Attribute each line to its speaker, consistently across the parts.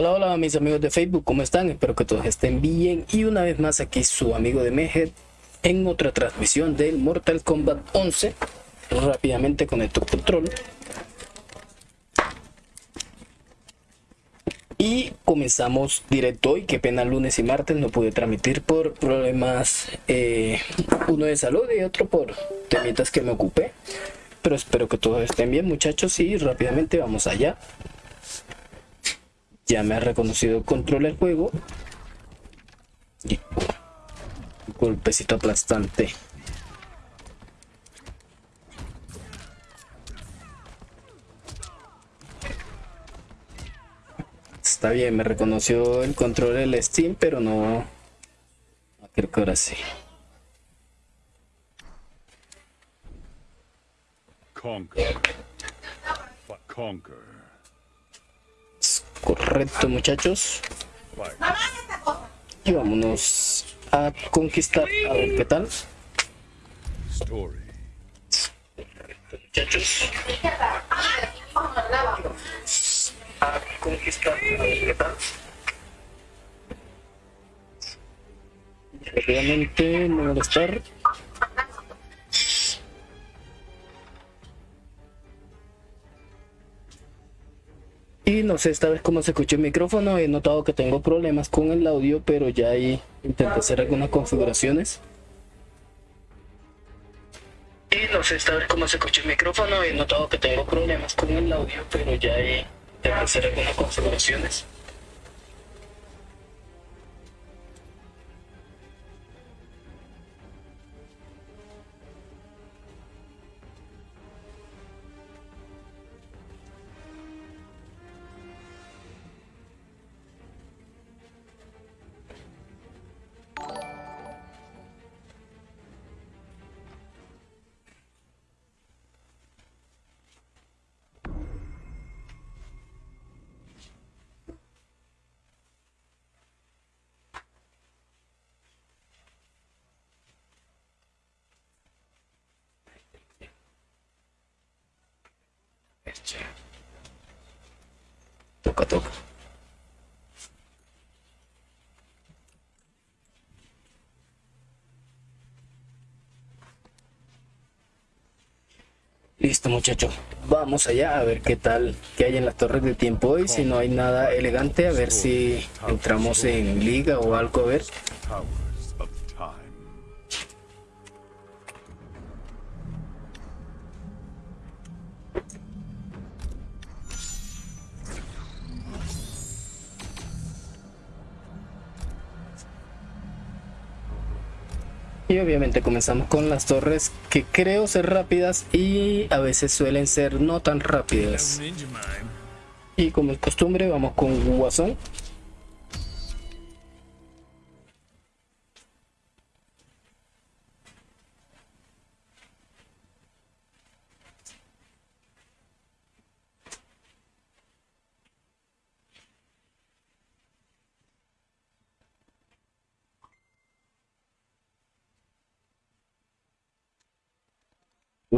Speaker 1: Hola, hola mis amigos de Facebook, ¿cómo están? Espero que todos estén bien. Y una vez más aquí su amigo de Mehead en otra transmisión del Mortal Kombat 11 rápidamente con el control. Y comenzamos directo hoy, qué pena lunes y martes no pude transmitir por problemas eh, uno de salud y otro por temitas que me ocupé. Pero espero que todos estén bien muchachos y rápidamente vamos allá ya me ha reconocido el control del juego. Y, golpecito aplastante. Está bien, me reconoció el control del Steam, pero no... Creo que ahora sí. Conquer. Conquer. Correcto, muchachos. Y vámonos a conquistar. A ver qué tal. muchachos. A conquistar. A ver qué tal. Rápidamente no molestar. Y no sé esta vez cómo se escucha el micrófono. He notado que tengo problemas con el audio, pero ya ahí intenté hacer algunas configuraciones. Y no sé esta vez cómo se escucha el micrófono. He notado que tengo problemas con el audio, pero ya ahí intenté hacer algunas configuraciones. Listo muchachos, vamos allá a ver qué tal, qué hay en las torres de tiempo hoy, si no hay nada elegante, a ver si entramos en liga o algo, a ver. Y obviamente comenzamos con las torres que creo ser rápidas y a veces suelen ser no tan rápidas. Y como es costumbre vamos con Guasón.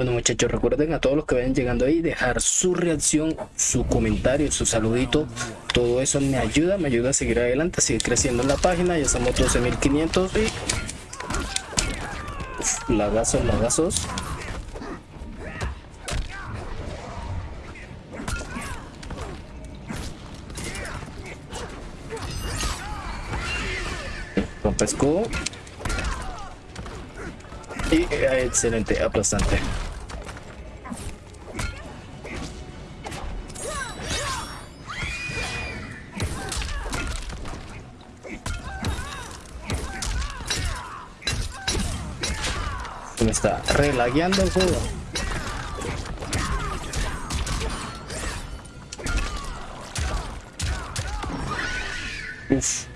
Speaker 1: Bueno muchachos, recuerden a todos los que vayan llegando ahí, dejar su reacción, su comentario, su saludito. Todo eso me ayuda, me ayuda a seguir adelante, a seguir creciendo en la página. Ya somos 12.500 y... Lagazos, lagazos. Rompe escudo. Y eh, excelente, aplastante. Me está relagueando el juego. Uf,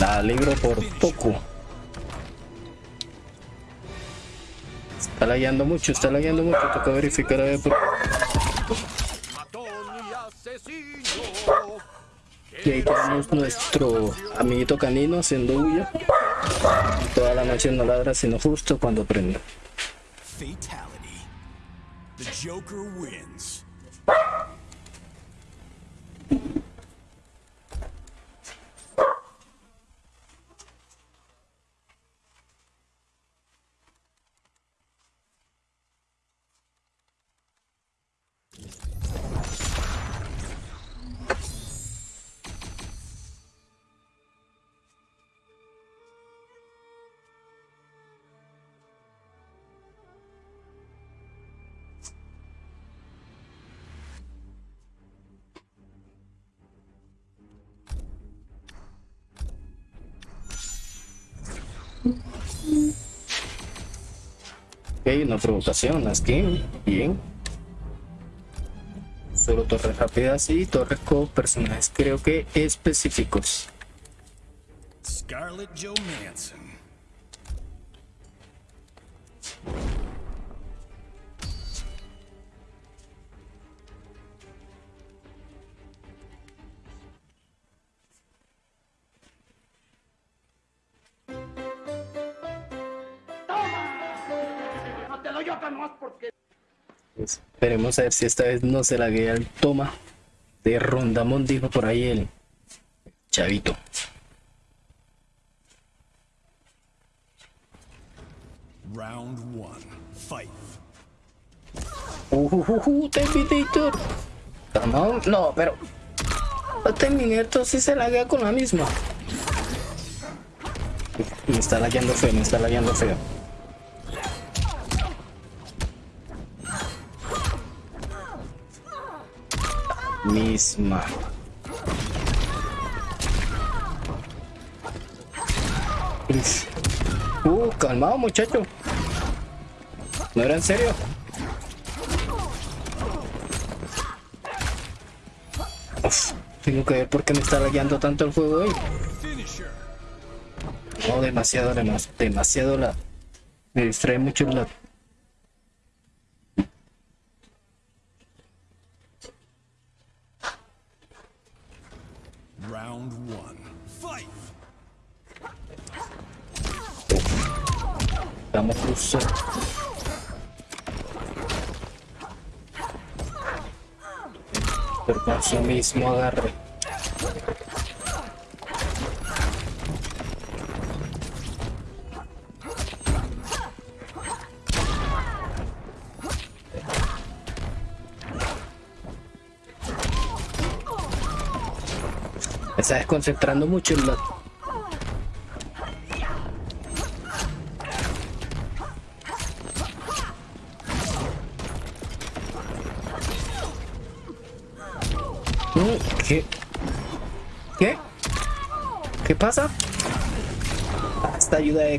Speaker 1: la libro por poco. Está lagueando mucho, está lagueando mucho. Toca verificar a ver por... Y ahí tenemos nuestro amiguito canino haciendo huya. Toda la noche no ladra sino justo cuando prende. Ok, una provocación, aquí, bien. Solo torres rápidas y torres con personajes creo que específicos. Scarlett Johansson. Esperemos a ver si esta vez no se la guía el toma de Rondamón, dijo por ahí el chavito. Round one, fight. Uh, uh, uh, Terminator. No, pero el Terminator sí se la guía con la misma. Me está lagueando feo, me está lagueando feo. Misma. Uh, calmado muchacho. ¿No era en serio? tengo que ver por qué me está lagueando tanto el juego hoy. No, demasiado, demasiado la... Me distrae mucho la mismo agarre. Me está desconcentrando mucho el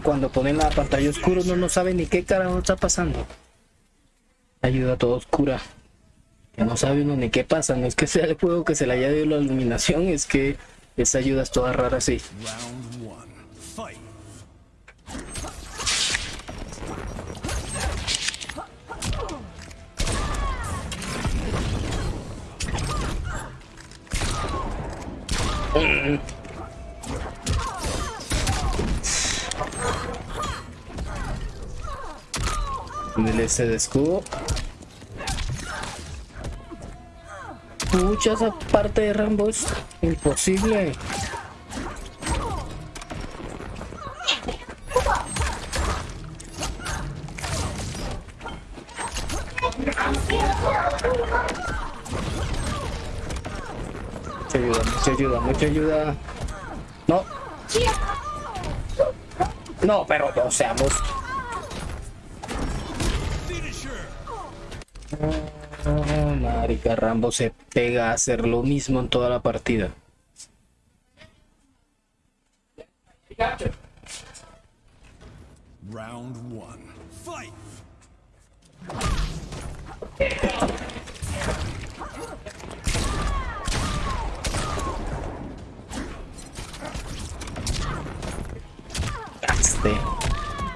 Speaker 1: cuando ponen la pantalla oscura uno no sabe ni qué carajo está pasando. Ayuda toda oscura. Que no sabe uno ni qué pasa. No es que sea el juego que se le haya dado la iluminación, es que esa ayuda es toda rara así. Ese de escudo. Muchas aparte de Rambo es imposible. Mucha ayuda, mucha ayuda, mucha ayuda. No. No, pero no seamos marica, Rambo se pega a hacer lo mismo en toda la partida. Round one. Fight.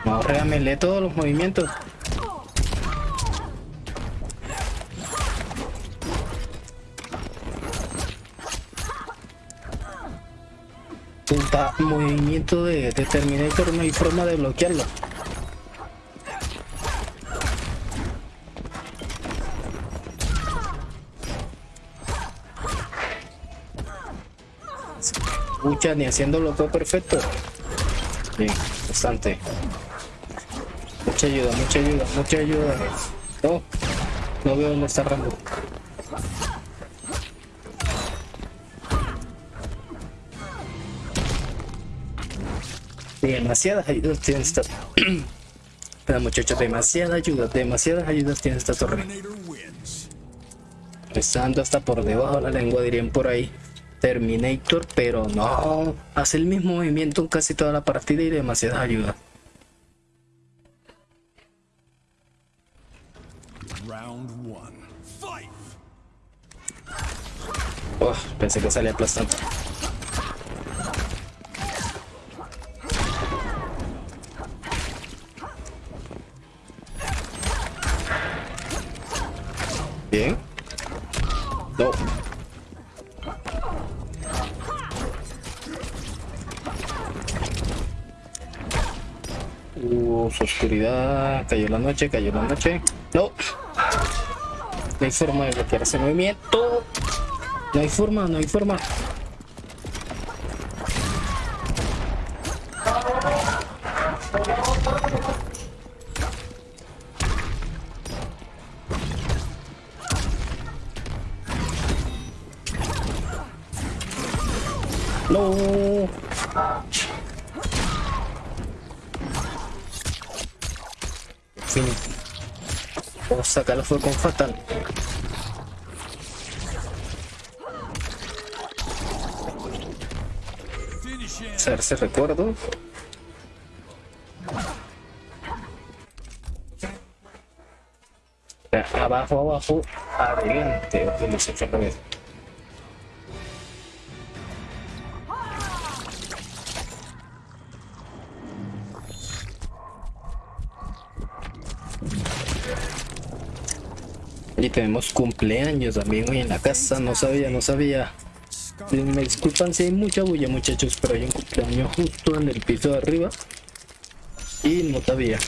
Speaker 1: Ahora me lee todos los movimientos. De, de Terminator no hay forma de bloquearlo. Escucha, ni haciéndolo todo perfecto. Bien, bastante. Mucha ayuda, mucha ayuda, mucha ayuda. No. No veo dónde está Rambo. Demasiadas ayudas tiene esta... Pero muchachos, demasiadas ayudas, demasiadas ayudas tiene esta torre. Estando hasta por debajo de la lengua, dirían por ahí. Terminator, pero no. Hace el mismo movimiento en casi toda la partida y demasiadas ayudas. Oh, pensé que salía aplastante. No. Uh, oscuridad. Cayó la noche, cayó la noche. No. No hay forma de bloquear ese movimiento. No hay forma, no hay forma. Vamos a sacarlo fue con fatal. Hacerse recuerdo. Abajo, abajo, adelante. Ok, tenemos cumpleaños también hoy en la casa, no sabía, no sabía. Me disculpan si hay mucha bulla muchachos, pero hay un cumpleaños justo en el piso de arriba. Y no sabía.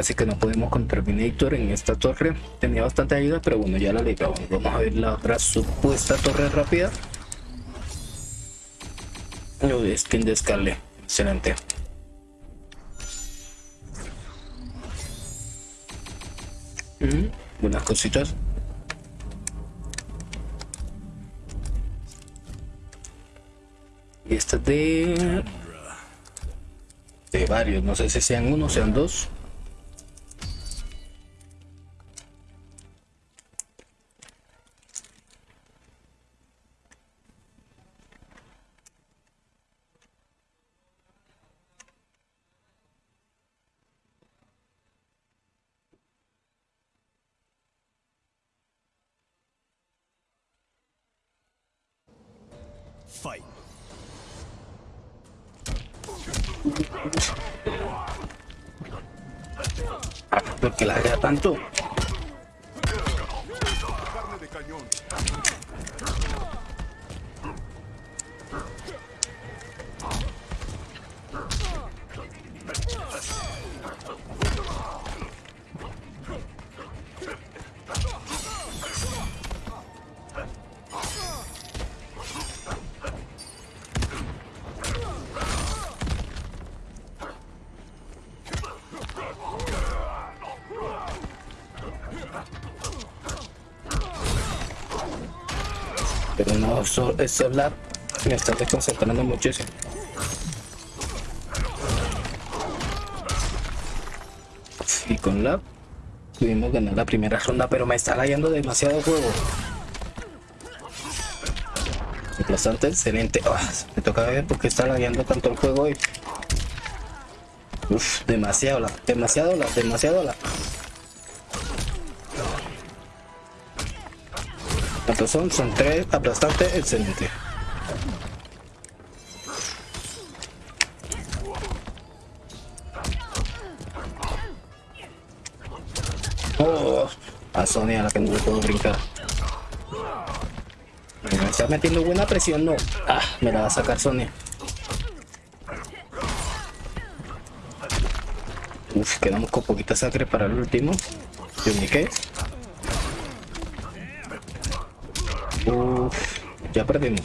Speaker 1: Casi que no podemos con Terminator en esta torre. Tenía bastante ayuda, pero bueno, ya la ligamos. Vamos a ver la otra supuesta torre rápida. Uy, skin de Scarlet. Excelente. Mm, buenas cositas. Y esta de... De varios, no sé si sean uno, sean dos. Fight. Porque la haga tanto. Pero eso, eso lab me está desconcentrando muchísimo. Y con lab pudimos ganar la primera ronda, pero me está layando demasiado juego. Aplastante, excelente. Ah, me toca ver por qué está layando tanto el juego hoy. Uf, demasiado la, demasiado la, demasiado la. ¿Cuántos son? Son tres, aplastante, excelente. Oh, a Sonia la que no le puedo brincar. Me está metiendo buena presión, no. Ah, me la va a sacar Sonia. Uf, quedamos con poquita sangre para el último. Yo me quedé. Perdimos.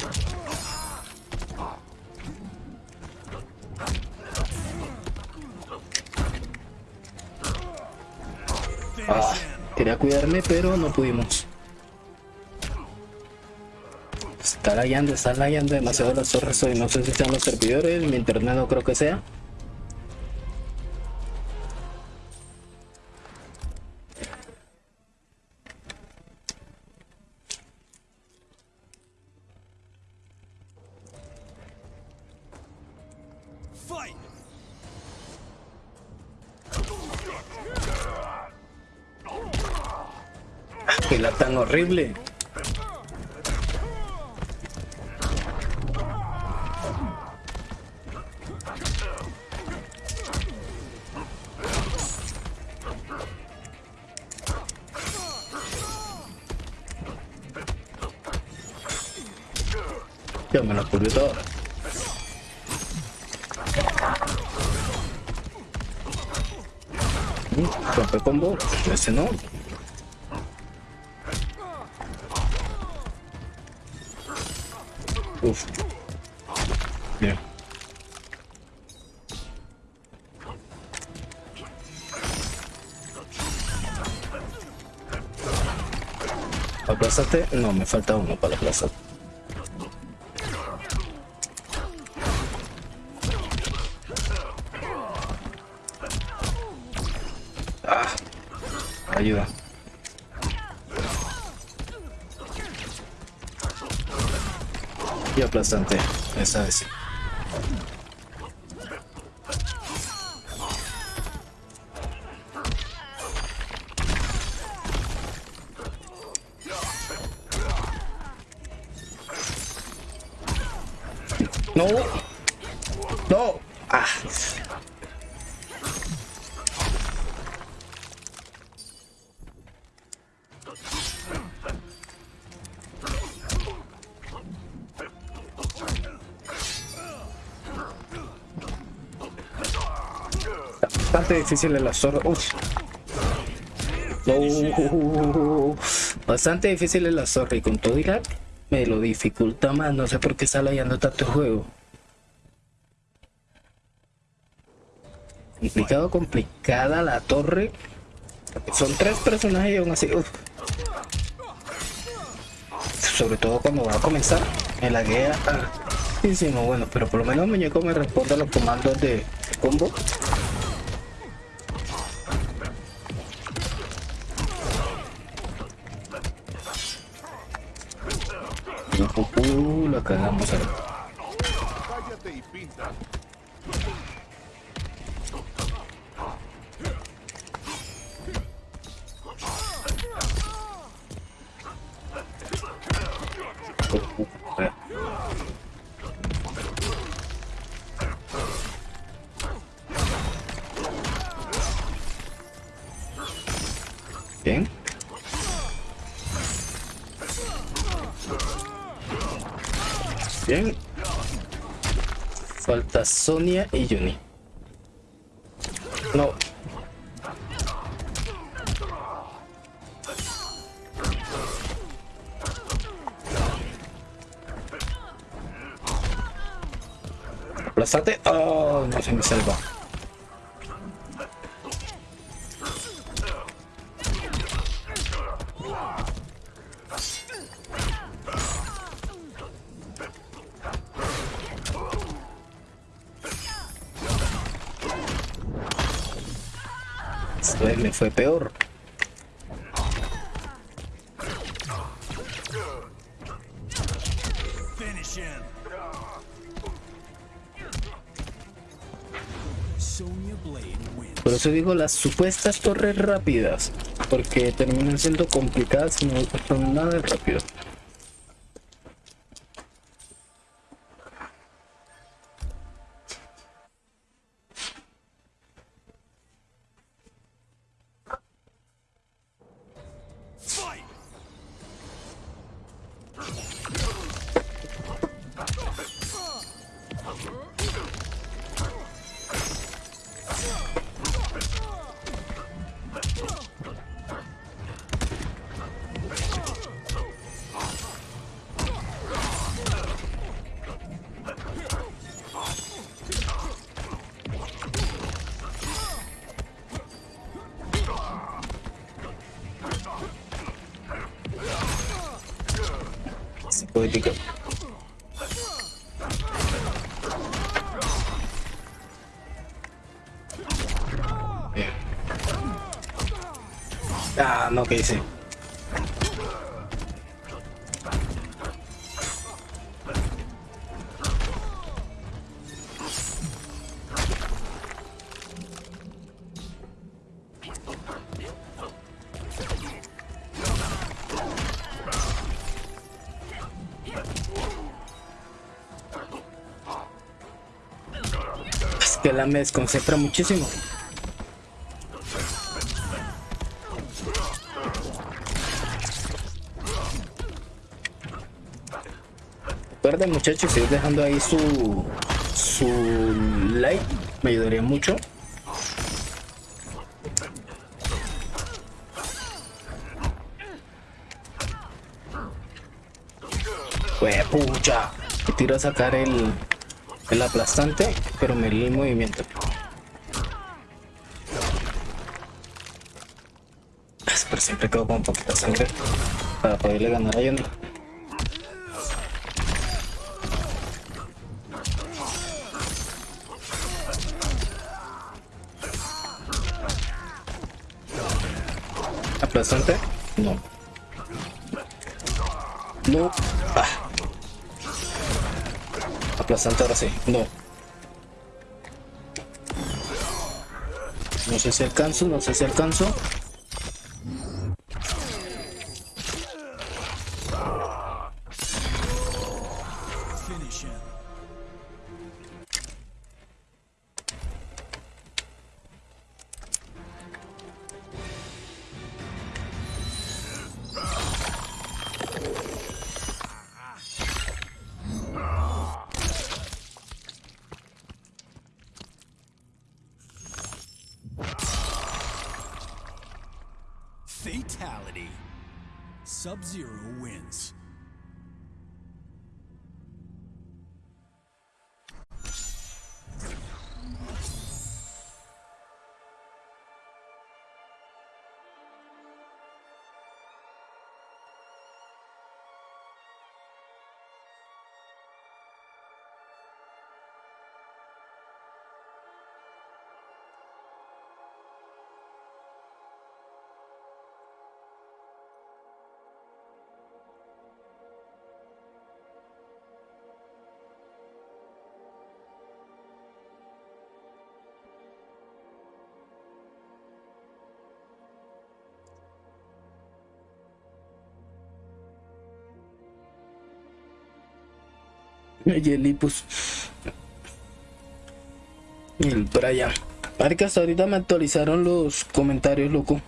Speaker 1: Ah, quería cuidarme, pero no pudimos. Está lagueando, está lagueando demasiado las torres hoy. No sé si sean los servidores, mi internet no creo que sea. Horrible. Ya me la ocurrió todo. Rompe combo, ese no. No, me falta uno para aplazar. Ah, ayuda. Y aplastante, esa vez Bastante difícil el azor. Uf. No. Bastante difícil el azor y con todo Irak me lo dificulta más. No sé por qué está layando tanto el juego. Complicado, complicada la torre. Son tres personajes y aún así. uf. Sobre todo cuando va a comenzar. Me laguea. hartísimo. Bueno, pero por lo menos muñeco me responde a los comandos de combo. Uh, la cagamos. Sonia y Juni. No. Aplázate. Oh, no se me salva. Fue peor. Por eso digo las supuestas torres rápidas. Porque terminan siendo complicadas y no son nada de rápido. Es que la me desconcentra muchísimo. Muchachos, ir dejando ahí su, su like, me ayudaría mucho. Pues pucha, me tiro a sacar el, el aplastante, pero me lee el movimiento. Pero siempre quedo con poquita sangre para poderle ganar a. ¿Aplastante? No. No. Ah. Aplastante ahora sí. No. No sé si alcanzo, no sé si alcanzo.
Speaker 2: Finish him. Fatality. Sub Zero wins.
Speaker 1: Yelipus. Y el Brian. Marica, hasta ahorita me actualizaron los comentarios, loco.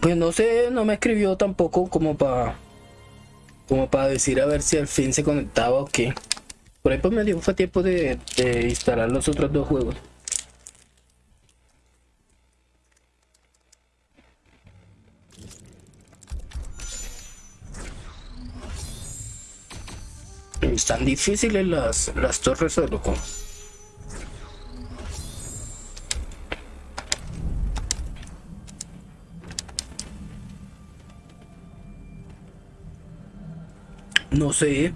Speaker 1: Pues no sé, no me escribió tampoco como para como para decir a ver si al fin se conectaba o qué. Por ahí pues me dio fue tiempo de instalar los otros dos juegos. Están difíciles las, las torres loco. No sé,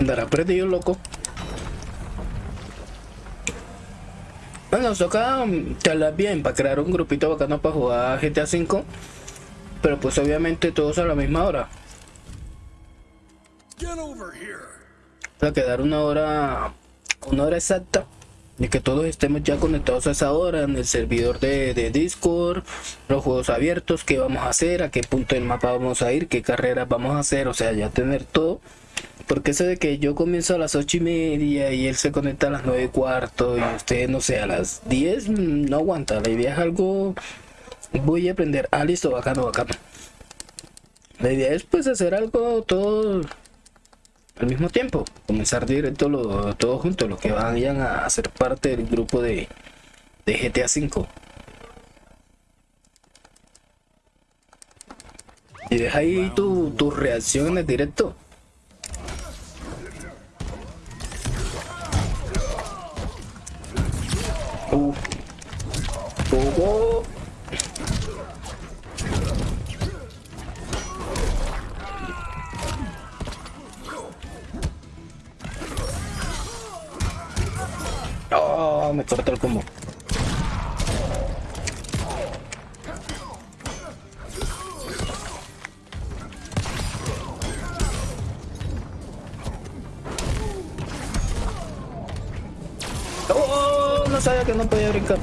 Speaker 1: andará perdido loco. Bueno, nos toca mm, charlar bien para crear un grupito bacano para jugar GTA V. Pero pues obviamente todos a la misma hora.
Speaker 2: Get over here.
Speaker 1: Para quedar una hora, una hora exacta. Y que todos estemos ya conectados a esa hora en el servidor de, de Discord, los juegos abiertos, qué vamos a hacer, a qué punto del mapa vamos a ir, qué carreras vamos a hacer, o sea, ya tener todo. Porque eso de que yo comienzo a las ocho y media y él se conecta a las nueve y cuarto y usted, no sé, a las 10, mm, no aguanta. La idea es algo, voy a aprender. Ah, listo, bacano, bacano. La idea es pues hacer algo todo al mismo tiempo. Comenzar directo lo, todos juntos, los que vayan a ser parte del grupo de, de GTA V. Y deja ahí tu, tu reacción en el directo. Uh. Uh, uh. No, me corta el combo. Oh, no sabía que no podía brincar.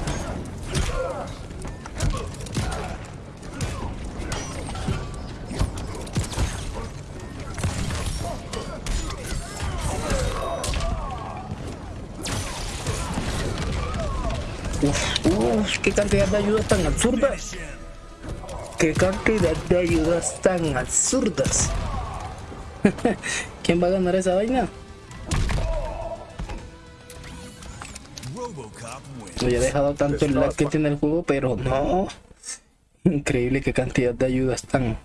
Speaker 1: Qué cantidad de ayudas tan absurdas. Qué cantidad de ayudas tan absurdas. ¿Quién va a ganar esa vaina? No he dejado tanto el lag que tiene el juego, pero no. Increíble qué cantidad de ayudas tan.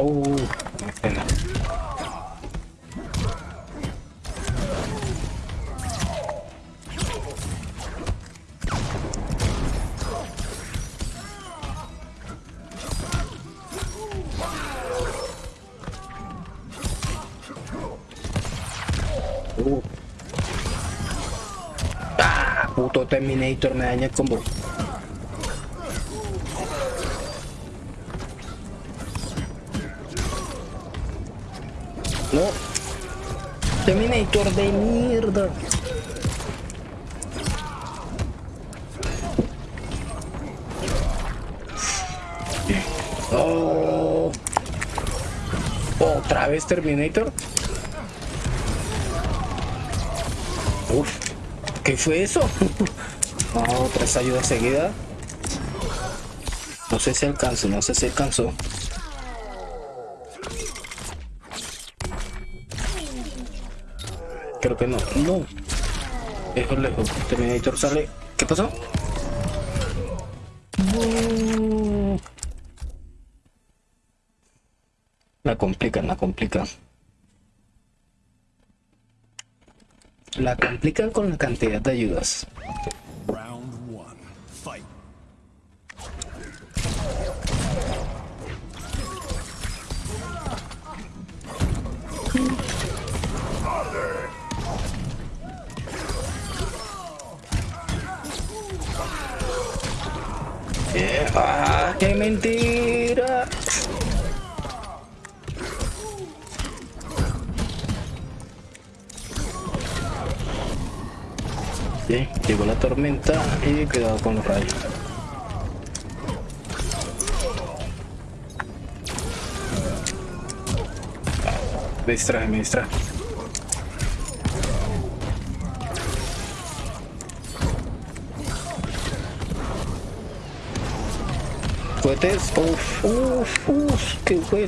Speaker 1: Oh. Uh. Ah, Terminator me daña el combo. Terminator de mierda. Oh. Otra vez Terminator. Uf. ¿Qué fue eso? Ah, otra ayuda seguida. No sé si alcanzo, no sé si alcanzó. Creo que no. No. Lejos, lejos. Terminator sale. ¿Qué pasó? No. La complican, la complican. La complican con la cantidad de ayudas.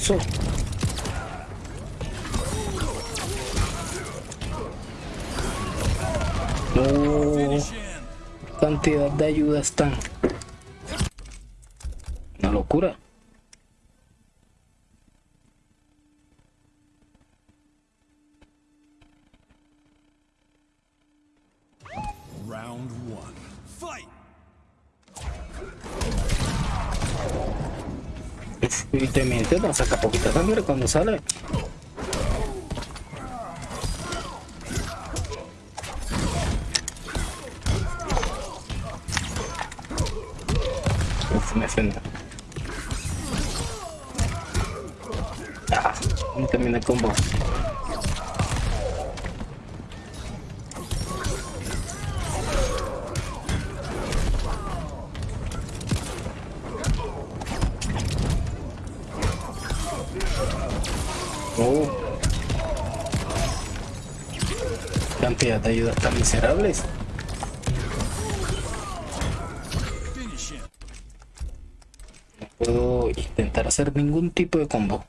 Speaker 2: Him.
Speaker 1: cantidad de ayudas tan. Y te mientes, no saca poquita sangre cuando sale. Tipo de combo.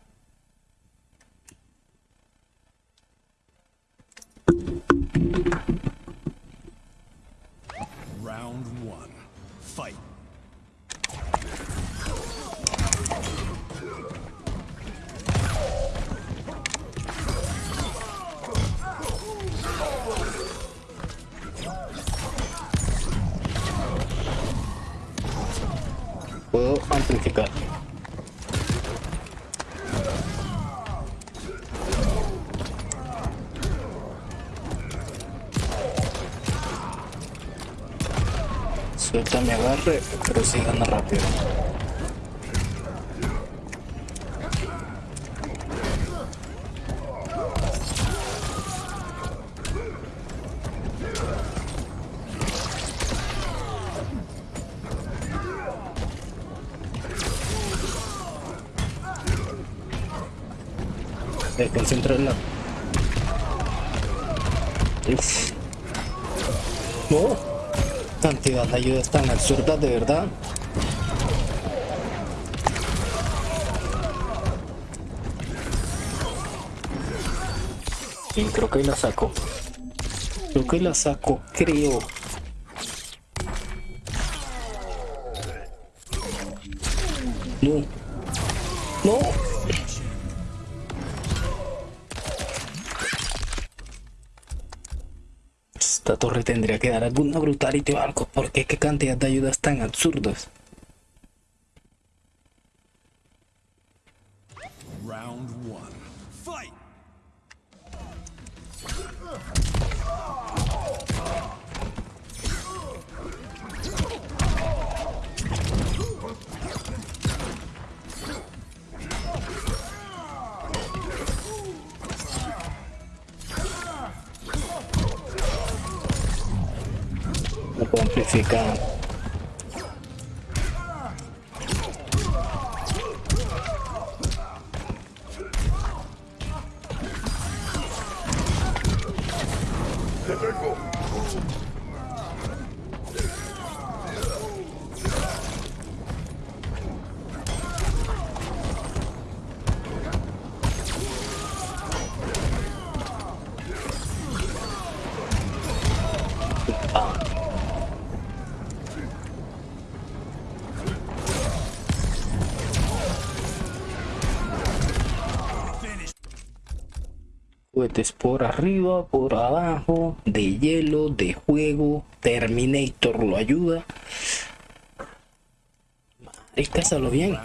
Speaker 1: Se concentra en la... Uf. Cantidad de ayudas tan absurdas, de verdad. Y creo que la saco. Creo que la saco, creo. No. Torre tendría que dar alguna brutality o algo. porque qué cantidad de ayudas tan absurdas? Arriba, por abajo, de hielo, de juego, Terminator lo ayuda. Marica, bien.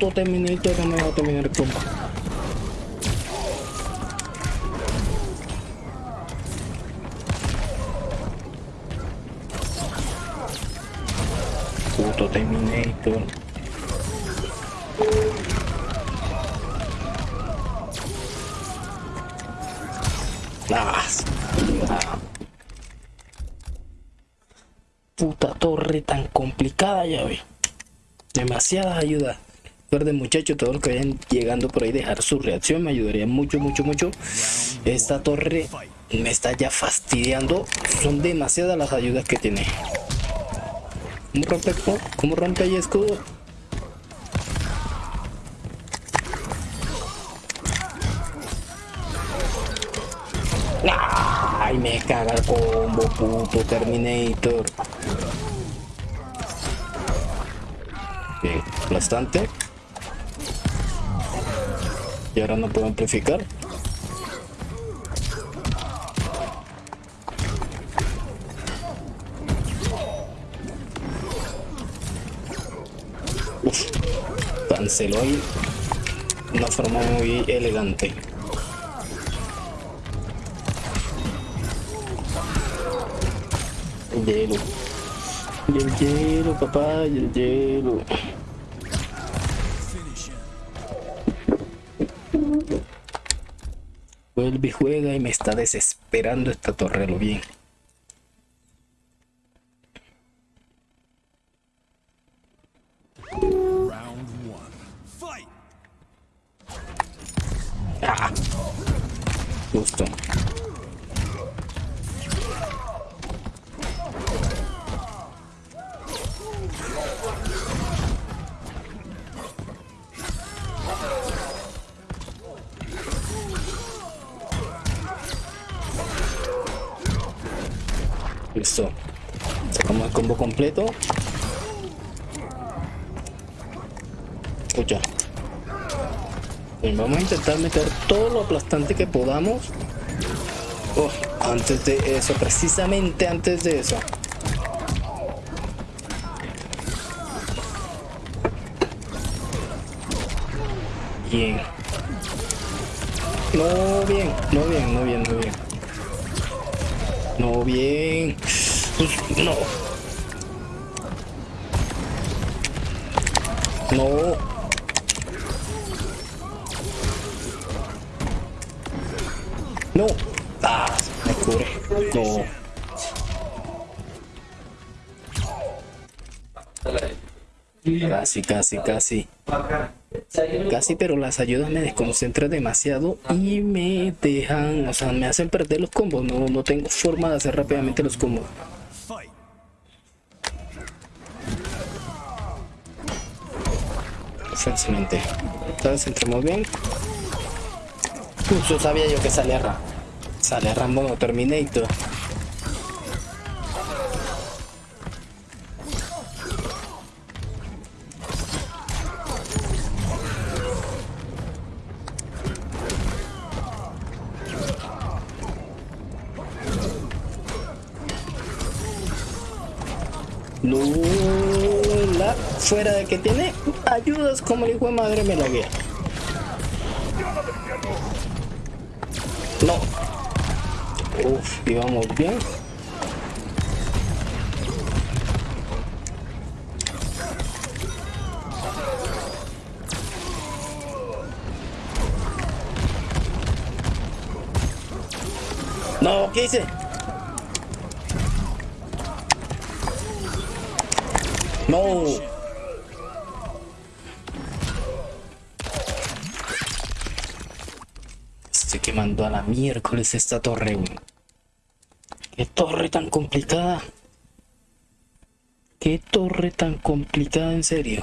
Speaker 1: A punto Terminator no me va a terminar el combo. Puto Terminator. Puta torre tan complicada ya ve. Demasiadas ayudas. Recuerden muchachos, todos los que vayan llegando por ahí dejar su reacción me ayudaría mucho, mucho, mucho. Esta torre me está ya fastidiando. Son demasiadas las ayudas que tiene. ¿Cómo rompe, cómo rompe ahí escudo? Ay, me caga el combo, puto Terminator. Bien, aplastante. Ahora no puedo amplificar. Uf, canceló ahí una forma muy elegante. El hielo. El hielo, papá, y el hielo. Vuelve y juega y me está desesperando esta torre, lo bien. Listo. Sacamos el combo completo. Escucha. Bien, vamos a intentar meter todo lo aplastante que podamos. Oh, antes de eso, precisamente antes de eso. Bien. No bien, no bien, no bien, no bien. No bien. Pues, no. No. No. Ah, me cubre. No. Casi, casi, casi. Casi, pero las ayudas me desconcentran demasiado y me dejan, o sea, me hacen perder los combos. No, no tengo forma de hacer rápidamente los combos. Entonces entremos bien. Justo sabía yo que sale Ram. Sale Rambo no Terminator. Fuera de que tiene ayudas como el hijo de madre me la guía. No. Uf, íbamos bien. No, ¿qué hice? No. Miércoles esta torre, güey. Qué torre tan complicada. Qué torre tan complicada, en serio.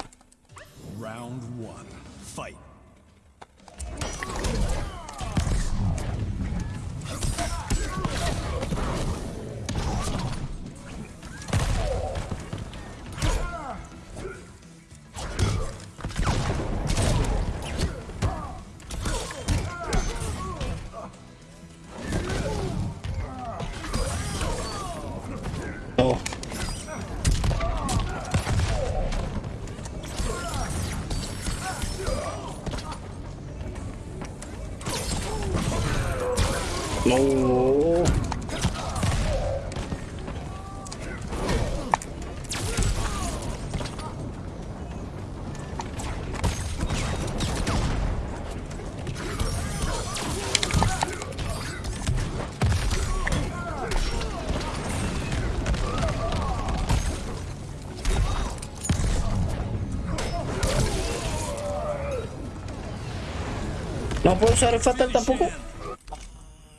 Speaker 1: No puedo usar el fatal tampoco.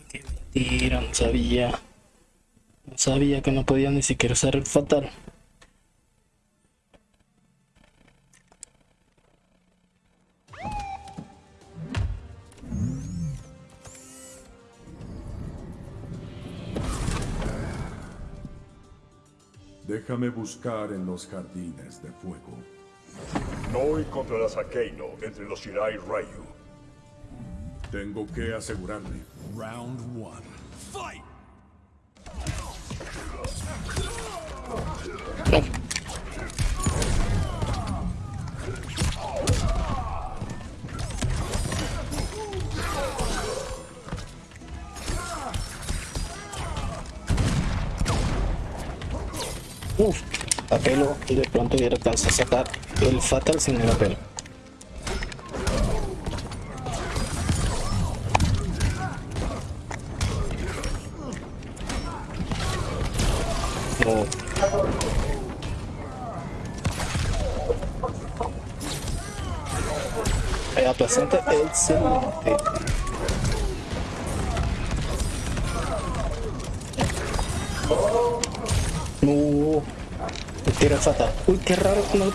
Speaker 1: Qué mentira, no sabía. No sabía que no podía ni siquiera usar el fatal.
Speaker 3: Déjame buscar en los jardines de fuego.
Speaker 4: No encontrarás a Keino entre los Shirai Ryu.
Speaker 3: Tengo que asegurarme.
Speaker 2: Round one. Fight.
Speaker 1: Uf, apelo y de pronto hubiera alcanzado a sacar el fatal sin el apelo. Eh, aplastante, excelente. No. El fatal. Uy, qué raro que no lo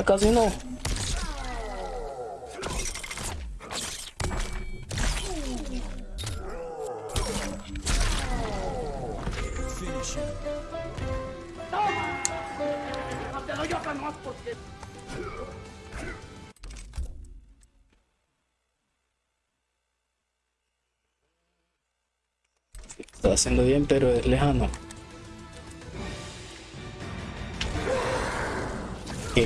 Speaker 1: Pucha, casi no. Está haciendo bien, pero es lejano.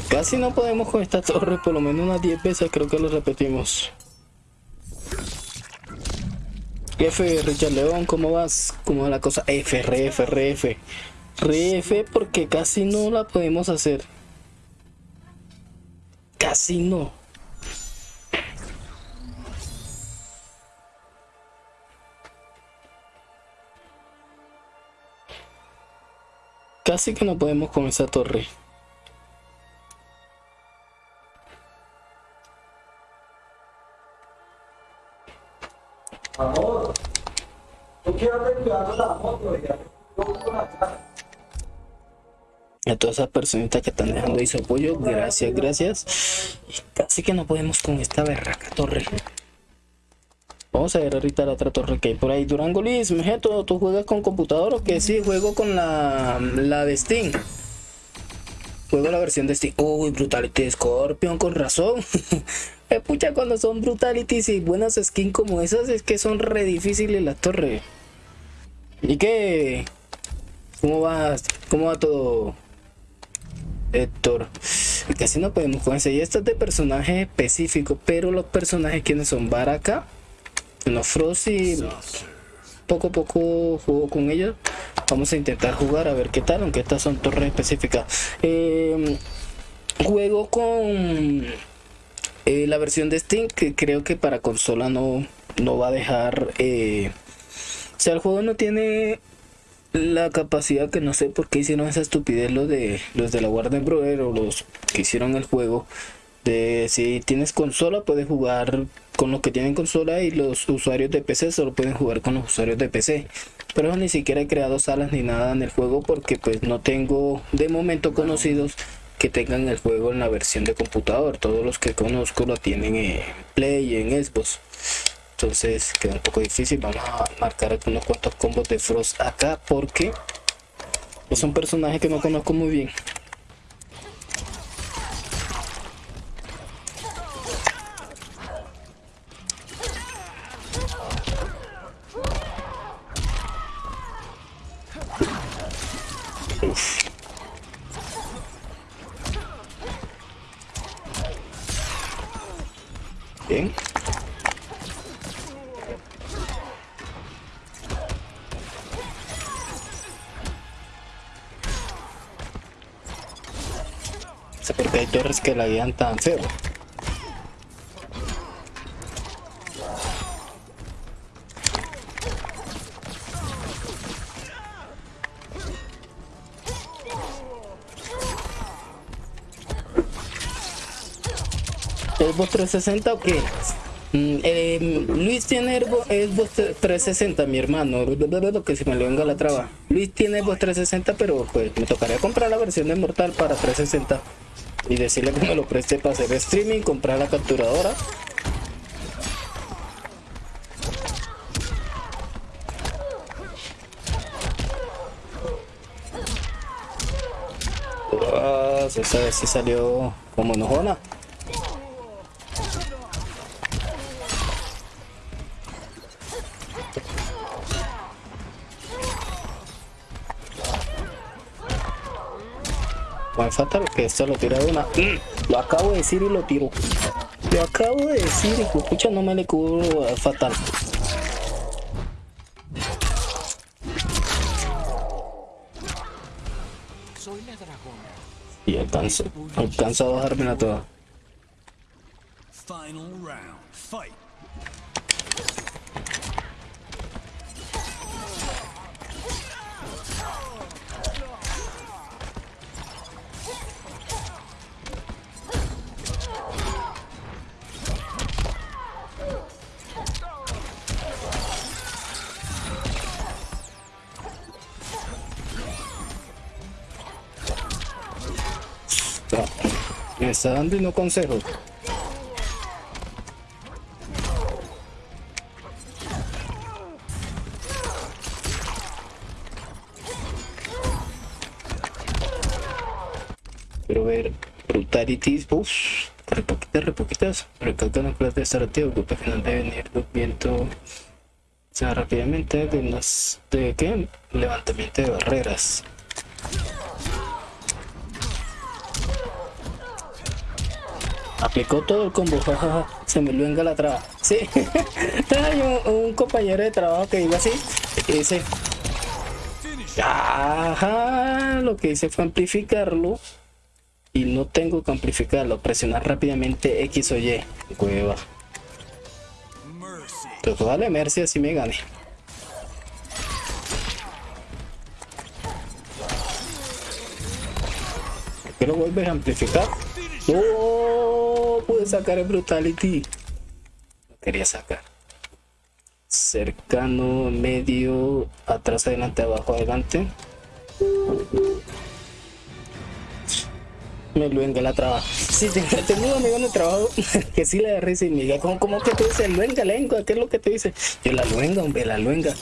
Speaker 1: Casi no podemos con esta torre, por lo menos unas 10 veces creo que lo repetimos. F, Richard León, ¿cómo vas? ¿Cómo va la cosa? F, R, F, R, F. Re F porque casi no la podemos hacer. Casi no. Casi que no podemos con esa torre. A todas esas personitas que están dejando ahí su apoyo, gracias, gracias. Y casi que no podemos con esta berraca torre. Vamos a ver ahorita la otra torre que hay por ahí. Durango Luis, Mejeto, ¿tú juegas con computador o qué? Sí, juego con la, la de Steam. Juego la versión de Steam. Uy, Brutality Scorpion, con razón. Eh, Pucha, cuando son Brutalities y buenas skins como esas, es que son re difíciles las torres. ¿Y qué? ¿Cómo va? ¿Cómo va todo? Héctor. Casi no podemos con ese. Y esto es de personaje específico, pero los personajes quienes son Baraka, los Frosty, poco a poco juego con ellos. Vamos a intentar jugar a ver qué tal, aunque estas son torres específicas. Eh, juego con eh, la versión de Steam, que creo que para consola no, no va a dejar. eh, o sea, el juego no tiene la capacidad que no sé por qué hicieron esa estupidez los de los de la Warner Bros. o los que hicieron el juego. De si tienes consola, puedes jugar con los que tienen consola y los usuarios de PC solo pueden jugar con los usuarios de PC. Pero ni siquiera he creado salas ni nada en el juego porque pues no tengo de momento conocidos que tengan el juego en la versión de computador. Todos los que conozco lo tienen en Play y en Xbox. Entonces queda un poco difícil. Vamos a marcar unos cuantos combos de Frost acá porque es un personaje que no conozco muy bien. Bien. Porque hay torres que la guían tan feo. ¿Xbox 360 o qué? Mm, eh, Luis tiene Xbox Xbox 360, mi hermano. Lo que se me le venga la traba. Luis tiene Xbox 360, pero pues me tocaría comprar la versión de Mortal para 360 y decirle que me lo preste para hacer streaming, comprar la capturadora. Ah, esa vez sí salió como enojona. Fatal, que esto lo tira de una. Lo acabo de decir y lo tiro. Lo acabo de decir y escucha, no me le cubro a Fatal.
Speaker 2: Soy la dragona.
Speaker 1: Y alcanzo, alcanzo a bajármela toda.
Speaker 2: Final round. Fight.
Speaker 1: Está dando y no consejo. Quiero ver brutalities. Uff, re poquitas, re poquitas. Recalca la clase de activo. Grupo final de venir viento. O sea, rápidamente de las de qué? Levantamiento de barreras. Aplicó todo el combo. Se me luenga la traba. Sí, hay un, compañero de trabajo que iba así. Y dice, Ajá, lo que hice fue amplificarlo y no tengo que amplificarlo, presionar rápidamente X o Y.
Speaker 2: Mercy.
Speaker 1: Pero pues vale, Mercy así me gane. ¿Por qué lo vuelves a amplificar? No, pude sacar el Brutality. Quería sacar. Cercano, medio, atrás, adelante, abajo, adelante. Me luenga la trabajo. Sí, tengo, tengo un amigo en el trabajo que sí le da risa y me diga, ¿cómo, cómo que tú dices luenga, lengua? ¿Qué es lo que te dice? Yo la luenga, hombre, la luenga.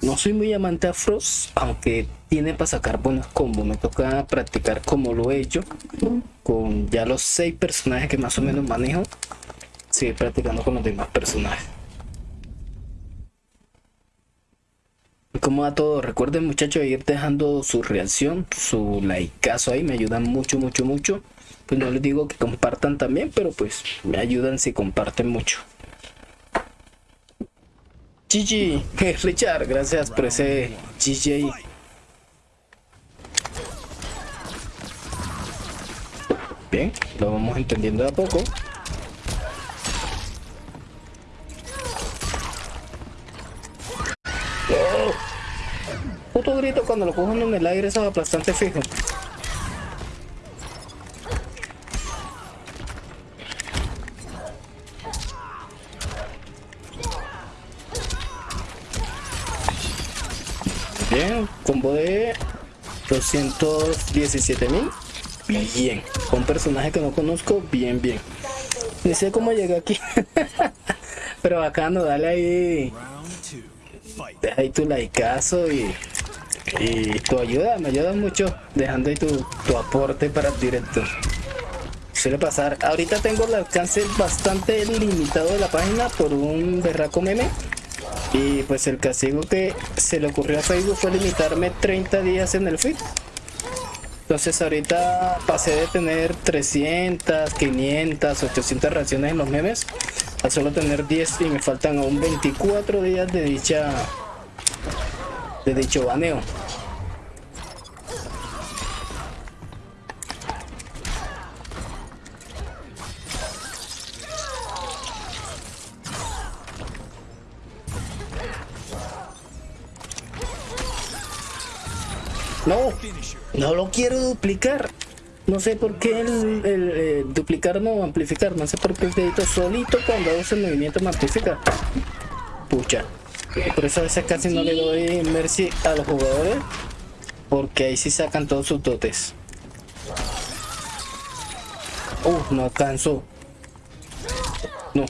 Speaker 1: No soy muy amante a Frost, aunque tiene para sacar buenos combos. Me toca practicar como lo he hecho, con ya los seis personajes que más o menos manejo. Sigue practicando con los demás personajes. Como a todos, recuerden muchachos ir dejando su reacción, su likeazo ahí, me ayudan mucho, mucho, mucho. Pues no les digo que compartan también, pero pues me ayudan si comparten mucho. GG, Richard, gracias por ese GG. Bien, lo vamos entendiendo de a poco. ¡Oh! Puto grito cuando lo cojan en el aire es bastante fijo. Bien, combo de 217 mil. Bien, con personaje que no conozco, bien, bien. Ni sé cómo llegué aquí. Pero bacano, dale ahí, deja ahí tu likeazo y, y tu ayuda, me ayuda mucho dejando ahí tu, tu aporte para el directo. Suele pasar. Ahorita tengo el alcance bastante limitado de la página por un berraco meme. Y pues el castigo que se le ocurrió a Facebook fue limitarme 30 días en el feed. Entonces ahorita pasé de tener 300, 500, 800 reacciones en los memes a solo tener 10 y me faltan aún 24 días de dicha de dicho baneo. No, no lo quiero duplicar. No sé por qué el, el, eh, duplicar no amplificar. No sé por qué el dedito solito cuando hago ese movimiento me amplifica. Pucha. Por eso a veces casi no le doy mercy a los jugadores. Porque ahí sí sacan todos sus dotes. Uh, no alcanzó. No.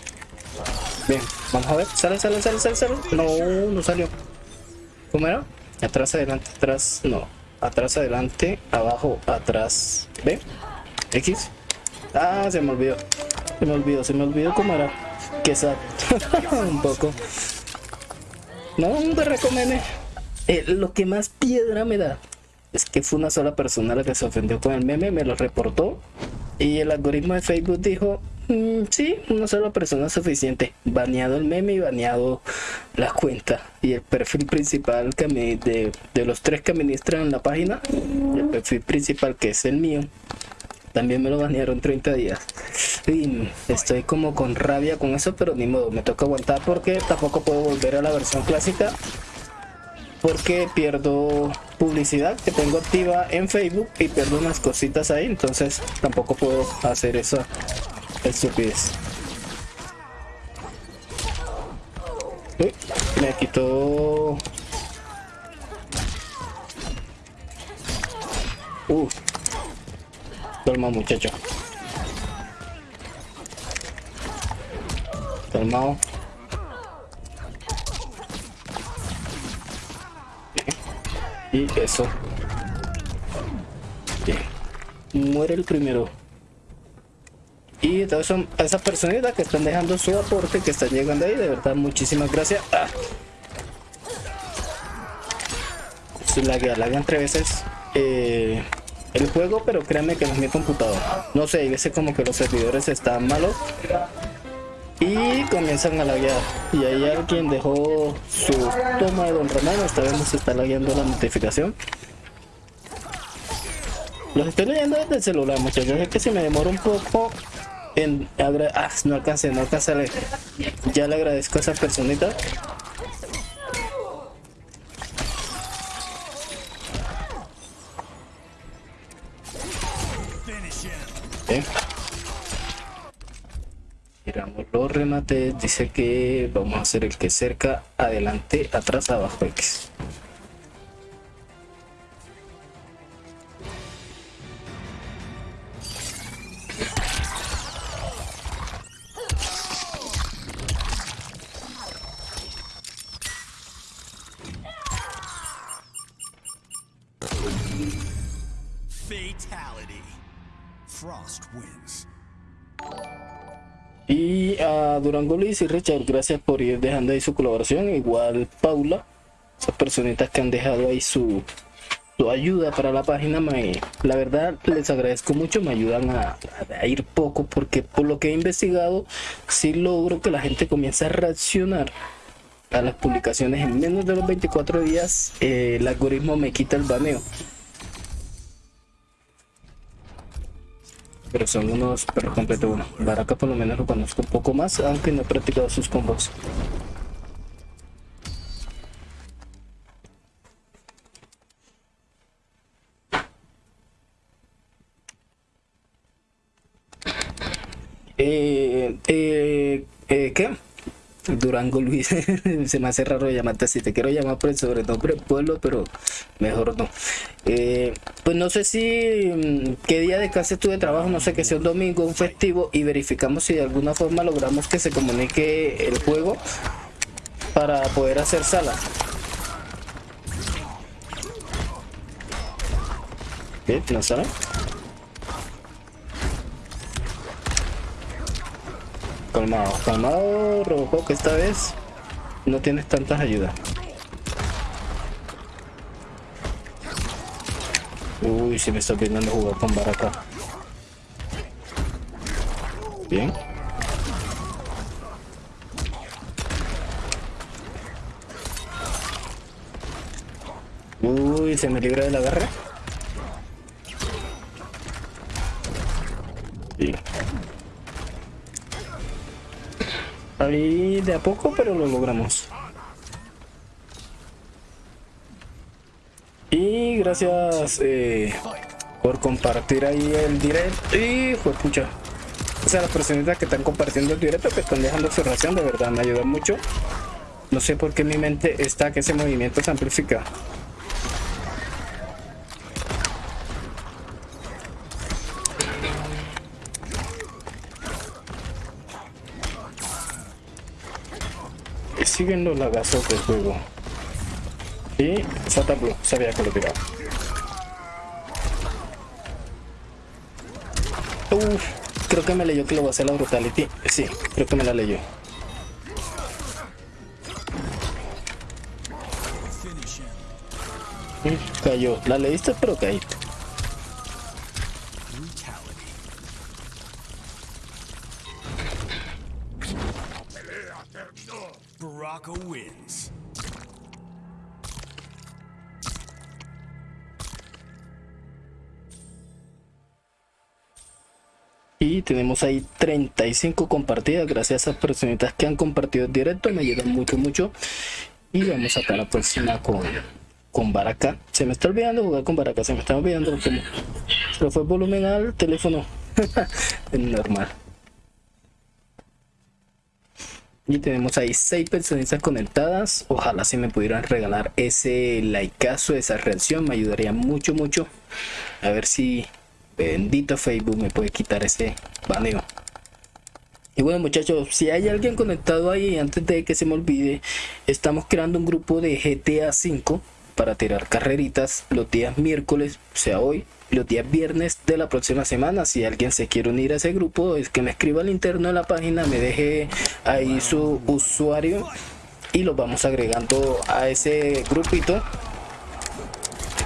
Speaker 1: Bien, vamos a ver. Sale, sale, sale, sale, sale. No, no salió. ¿Cómo era? Atrás, adelante, atrás. No. Atrás, adelante, abajo, atrás. ¿Ve? X. Ah, se me olvidó. Se me olvidó, se me olvidó cómo era. Que. Un poco. No, un recomene. Eh, lo que más piedra me da es que fue una sola persona la que se ofendió con el meme, me lo reportó. Y el algoritmo de Facebook dijo, "Mm, sí, una sola persona suficiente. Baneado el meme y baneado la cuenta. Y el perfil principal que me- de, de los tres que administran la página, el perfil principal que es el mío, también me lo banearon 30 días. Estoy como con rabia con eso, pero ni modo, me toca aguantar porque tampoco puedo volver a la versión clásica. Porque pierdo publicidad que tengo activa en Facebook y pierdo unas cositas ahí, entonces tampoco puedo hacer esa estupidez. Uy, me quitó... Uh. Calma muchacho. Calmado. Y eso. Muere el primero. Y todas son a esas personitas que están dejando su aporte, que están llegando ahí, de verdad, muchísimas gracias. Ah. Se laguea, laguean tres veces eh, el juego, pero créanme que no es mi computador. No sé, hay como que los servidores están malos y comienzan a laguear. Y ahí alguien dejó su toma de Don Ramón, esta vez nos está lagueando la notificación. Los estoy leyendo desde el celular, muchachos. Es que si me demoro un poco ah, no alcancé, no alcancé. Ya le agradezco a esa personita. Bien. Miramos los remates. Dice que vamos a hacer el que cerca, adelante, atrás, abajo, X. Y a Durango Luis y Richard, gracias por ir dejando ahí su colaboración. Igual Paula, esas personitas que han dejado ahí su, su ayuda para la página. Me, la verdad les agradezco mucho, me ayudan a, a ir poco porque por lo que he investigado, sí logro que la gente comience a reaccionar a las publicaciones en menos de los 24 días. eh, el algoritmo me quita el baneo. Pero son unos perros completos. Bueno, Baraka por lo menos lo conozco un poco más, aunque no he practicado sus combos. Eh, eh, eh, ¿Qué? Durango Luis, se me hace raro llamarte así, te quiero llamar por el sobrenombre pueblo, pero mejor no. Eh, pues no sé si mm, qué día de clase estuve de trabajo, no sé que sea un domingo, un festivo, y verificamos si de alguna forma logramos que se comunique el juego para poder hacer sala. ¿Qué? ¿No sala? Calmado, calmado, Robocop, que esta vez no tienes tantas ayudas. Uy, si me está viendo jugar con Baraka. Bien. Uy, se me libra de la garra. Ahí de a poco, pero lo logramos. Y gracias eh, por compartir ahí el directo. Y fue pucha. O sea, las personitas que están compartiendo el directo, que están dejando su reacción, de verdad me ayuda mucho. No sé por qué mi mente está que ese movimiento se amplifica. Lagazos del juego. Y Santa Blue, sabía que lo tiraba. Uf, creo que me leyó que lo va a hacer la brutality. Sí, creo que me la leyó. Cayó. La leíste, pero caíste. Tenemos ahí 35 compartidas. Gracias a esas personitas que han compartido el directo. Me ayudan mucho, mucho. Y vamos a la próxima con, con Baraka. Se me está olvidando jugar con Baraka. Se me está olvidando. Se le fue volumen al teléfono. normal. Y tenemos ahí seis personas conectadas. Ojalá si me pudieran regalar ese likeazo, esa reacción. Me ayudaría mucho, mucho. A ver si bendito Facebook me puede quitar ese baneo. Y bueno muchachos, si hay alguien conectado ahí, antes de que se me olvide, estamos creando un grupo de GTA 5 para tirar carreritas los días miércoles, o sea hoy, los días viernes de la próxima semana. Si alguien se quiere unir a ese grupo, es que me escriba al interno de la página, me deje ahí su usuario y lo vamos agregando a ese grupito.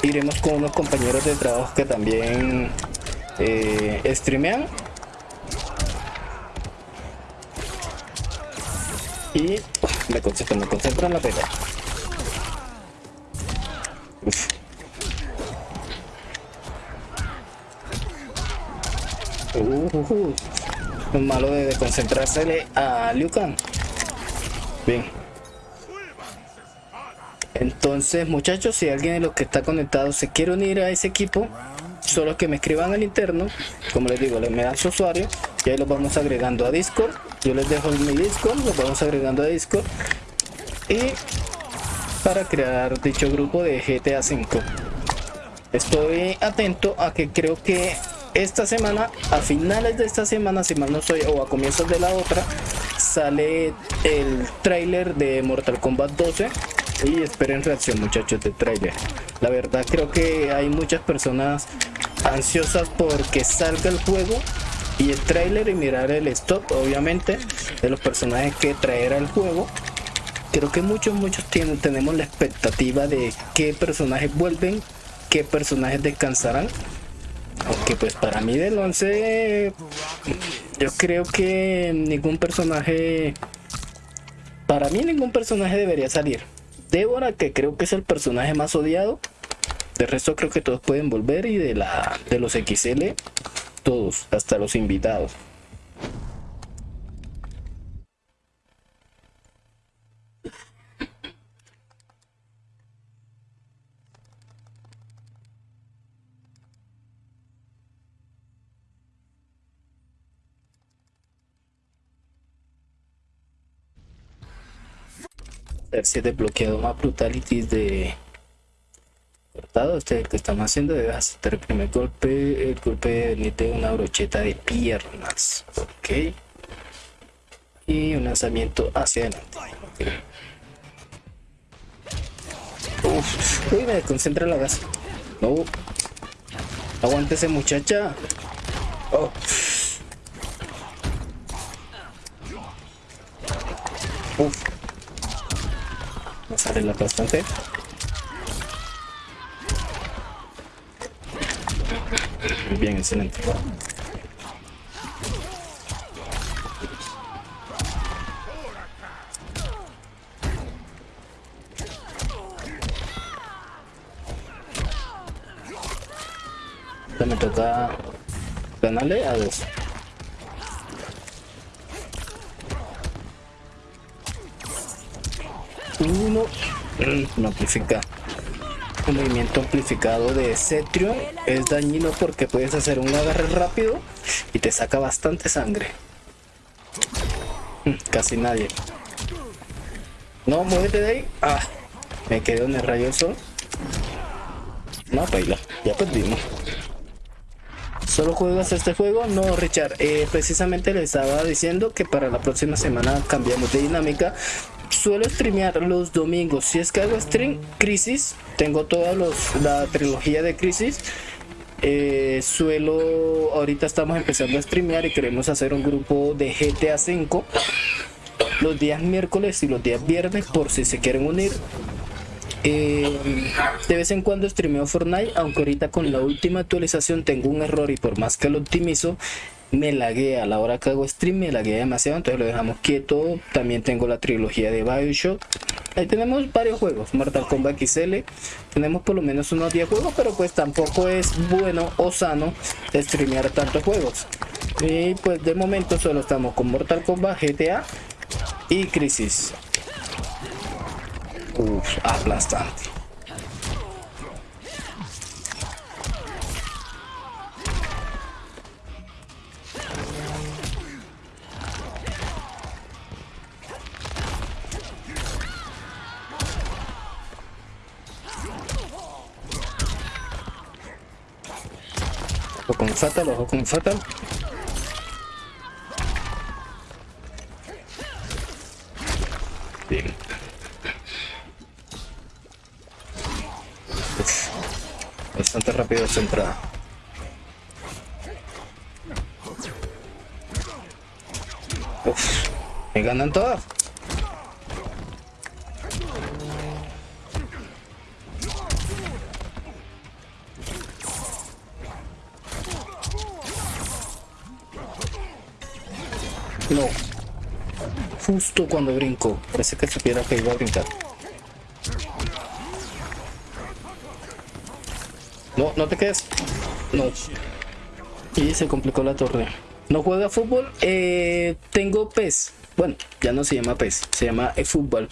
Speaker 1: Iremos con unos compañeros de trabajo que también eh, streamean. Y me concentro, me concentro en la pelea. Uh, uh, uh. malo de concentrarse a Liu Kang. Bien. Entonces, muchachos, si alguien de los que está conectado se quiere unir a ese equipo, solo que me escriban al interno, como les digo, les me dan su usuario y ahí los vamos agregando a Discord. Yo les dejo mi Discord, los vamos agregando a Discord y para crear dicho grupo de GTA 5. Estoy atento a que creo que esta semana, a finales de esta semana, si mal no soy, o a comienzos de la otra, sale el trailer de Mortal Kombat 12 y esperen reacción muchachos de trailer. La verdad creo que hay muchas personas ansiosas porque salga el juego y el trailer y mirar el stop obviamente de los personajes que traerá el juego. Creo que muchos muchos tienen, tenemos la expectativa de qué personajes vuelven qué personajes descansarán. Aunque pues para mí del 11 yo creo que ningún personaje para mí ningún personaje debería salir Débora que creo que es el personaje más odiado. De resto creo que todos pueden volver y de la de los XL todos hasta los invitados ver si he desbloqueado más brutalities de cortado este que estamos haciendo debe hacer el primer golpe el golpe de una brocheta de piernas ok y un lanzamiento hacia adelante Uf, uy me concentra la gas no aguántese muchacha oh. Uf sale la bastante. Bien excelente. Me toca ganarle a dos uno no amplifica un movimiento amplificado de Cetrion es dañino porque puedes hacer un agarre rápido y te saca bastante sangre. Mm, casi nadie. No muévete de ahí. Ah me quedo en el rayo sol. No baila ya perdimos. ¿Solo juegas este juego? No, Richard. Eh, precisamente le estaba diciendo que para la próxima semana cambiamos de dinámica suelo streamear los domingos. Si es que hago stream Crisis, tengo toda la trilogía de Crisis. Eh, suelo, ahorita estamos empezando a streamear y queremos hacer un grupo de GTA 5 los días miércoles y los días viernes por si se quieren unir. Eh, de vez en cuando streameo Fortnite, aunque ahorita con la última actualización tengo un error y por más que lo optimizo, me lagué a la hora que hago stream, me lagué demasiado, entonces lo dejamos quieto. También tengo la trilogía de Bioshock. Ahí tenemos varios juegos, Mortal Kombat XL. Tenemos por lo menos unos 10 juegos, pero pues tampoco es bueno o sano streamear tantos juegos. Y pues de momento solo estamos con Mortal Kombat, GTA y Crisis. Uf, aplastante. Ojo con Fatal, ojo con Fatal. Bien. Uf, bastante rápido esta entrada. Uf, me ganan todas. No. Justo cuando brinco. Parece que supiera que iba a brincar. No, no te quedes. No. Y se complicó la torre. ¿No juega fútbol? Eh, tengo PES. Bueno, ya no se llama PES, se llama eFootball.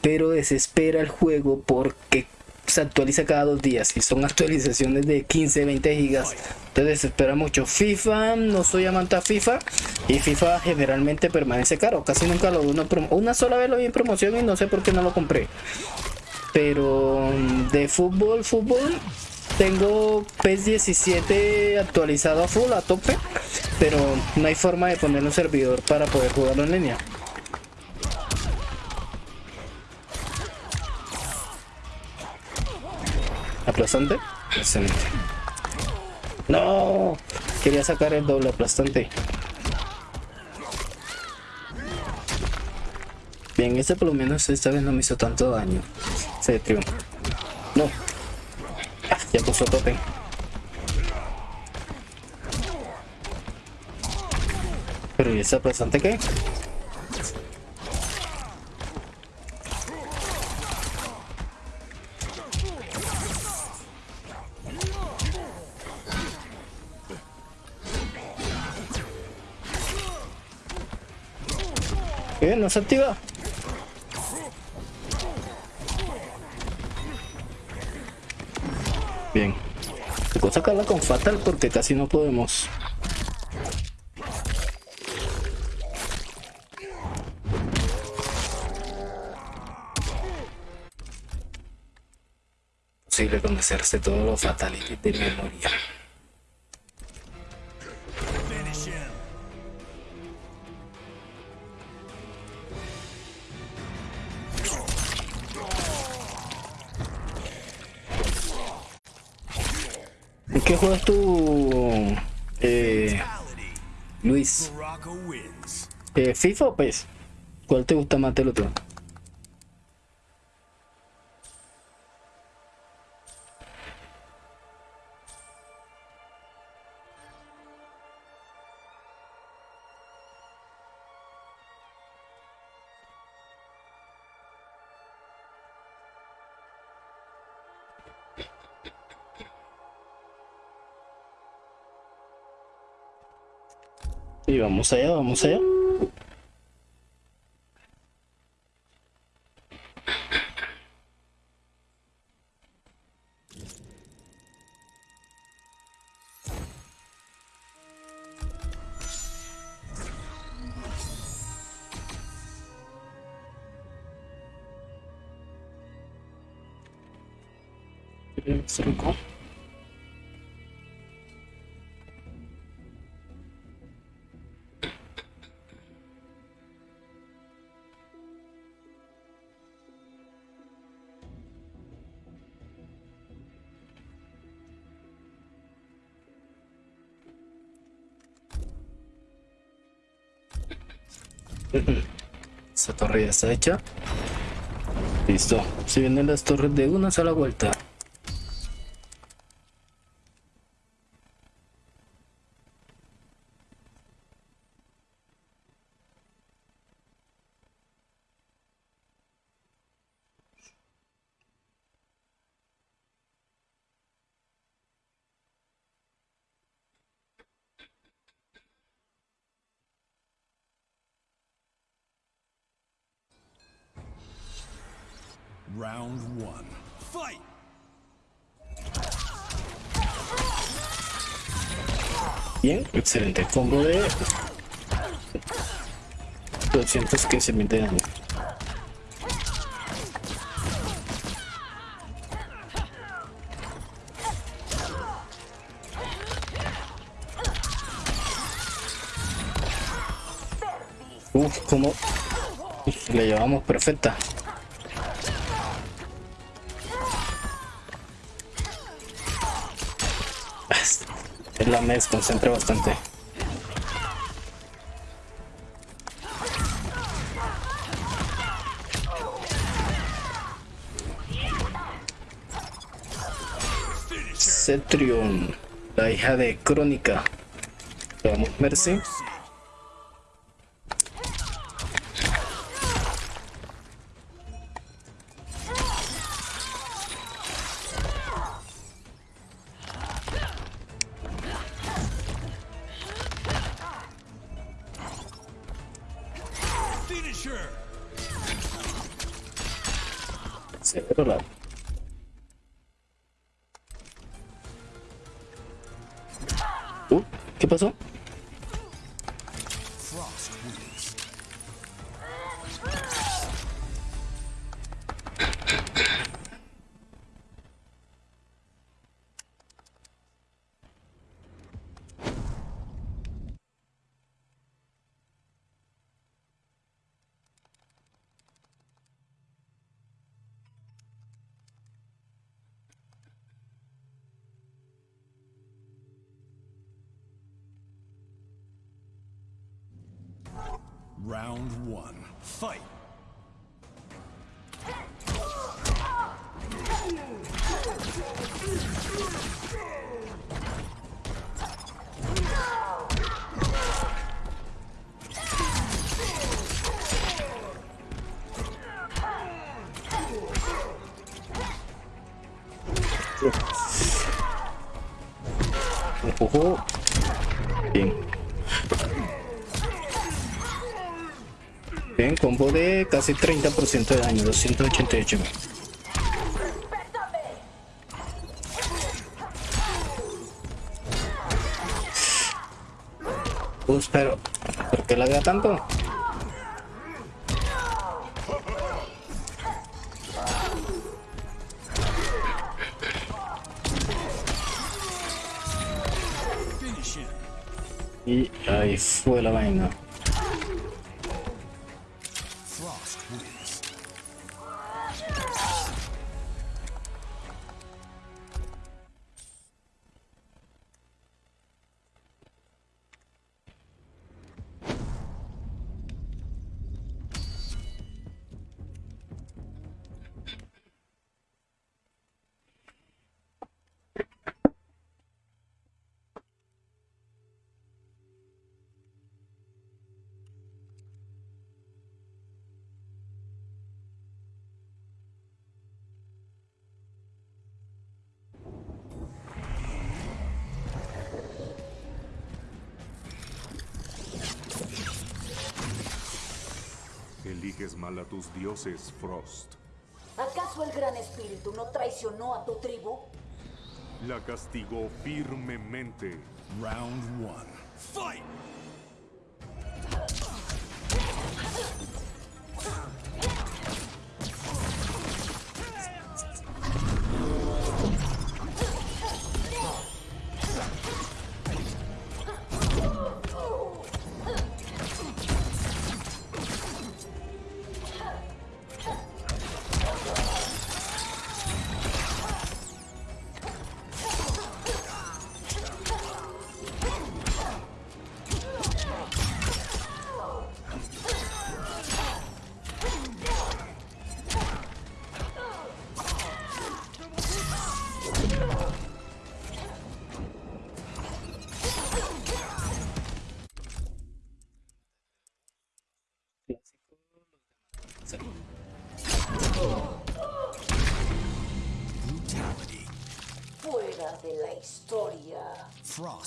Speaker 1: Pero desespera el juego porque se actualiza cada dos días y son actualizaciones de 15, 20 gigas. Entonces espera mucho. FIFA, no soy amante a FIFA y FIFA generalmente permanece caro. Casi nunca lo una, una sola vez lo vi en promoción y no sé por qué no lo compré. Pero mm, de fútbol, fútbol, tengo PES 17 actualizado a full, a tope, pero no hay forma de poner un servidor para poder jugarlo en línea. aplastante. Excelente. No, quería sacar el doble aplastante. Bien, este por lo menos esta vez no me hizo tanto daño. Se triunfo. No. Ah, ya puso tope. Pero ¿y ese aplastante qué? ¿Qué? ¿No se activa? Bien. Tocó sacarla con Fatal porque casi no podemos. Posible conocerse todos los fatalities de memoria. Juegas tú, eh, Luis? Eh, ¿FIFA o PES? ¿Cuál te gusta más del otro? Vamos allá, vamos allá. Esa torre ya está hecha. Listo. Se vienen las torres de una sola vuelta. Excelente. Combo de 200 que se mete daño. Uf, como le llevamos perfecta. Mes, concentra bastante. Cetrion, la hija de Crónica. Vamos, Mercy. Casi 30% de daño, 288. Pues, pero, ¿por qué lagra tanto? Y ahí fue la vaina.
Speaker 5: Tus dioses, Frost.
Speaker 6: ¿Acaso el gran espíritu no traicionó a tu tribu?
Speaker 5: La castigó firmemente.
Speaker 2: Round one. Fight!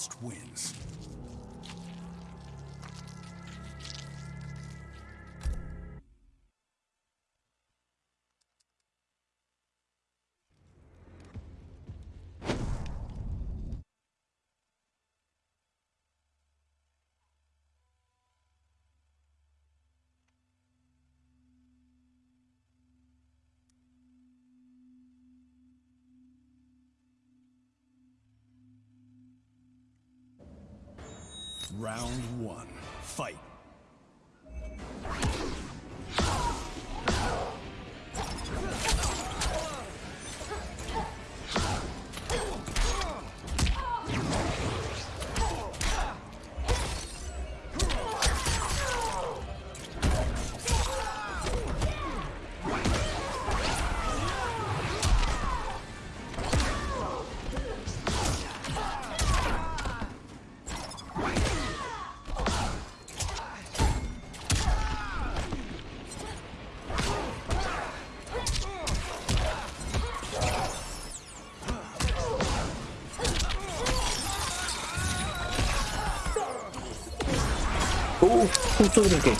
Speaker 2: Frost wins. Round one. Fight.
Speaker 1: Justo brinqué.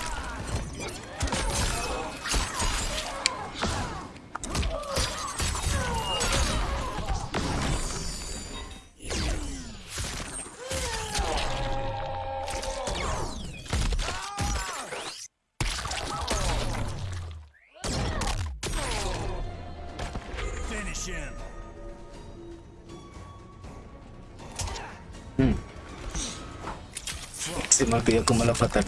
Speaker 2: Him.
Speaker 1: Se me olvidó como la fatal.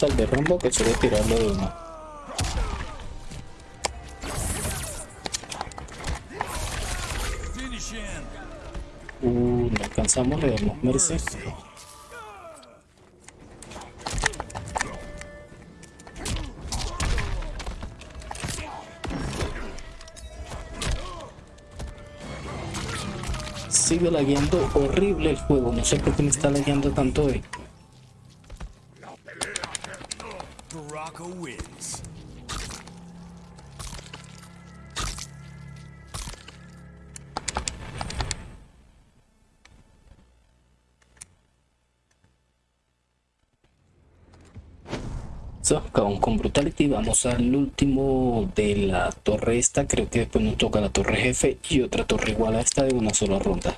Speaker 1: Fatal de rumbo que suele tirarlo de uno. Uh, no alcanzamos, le damos mercy. Sigue lagueando horrible el juego, no sé por qué me está lagueando tanto hoy. Al último de la torre esta, creo que después nos toca la torre jefe y otra torre igual a esta de una sola ronda.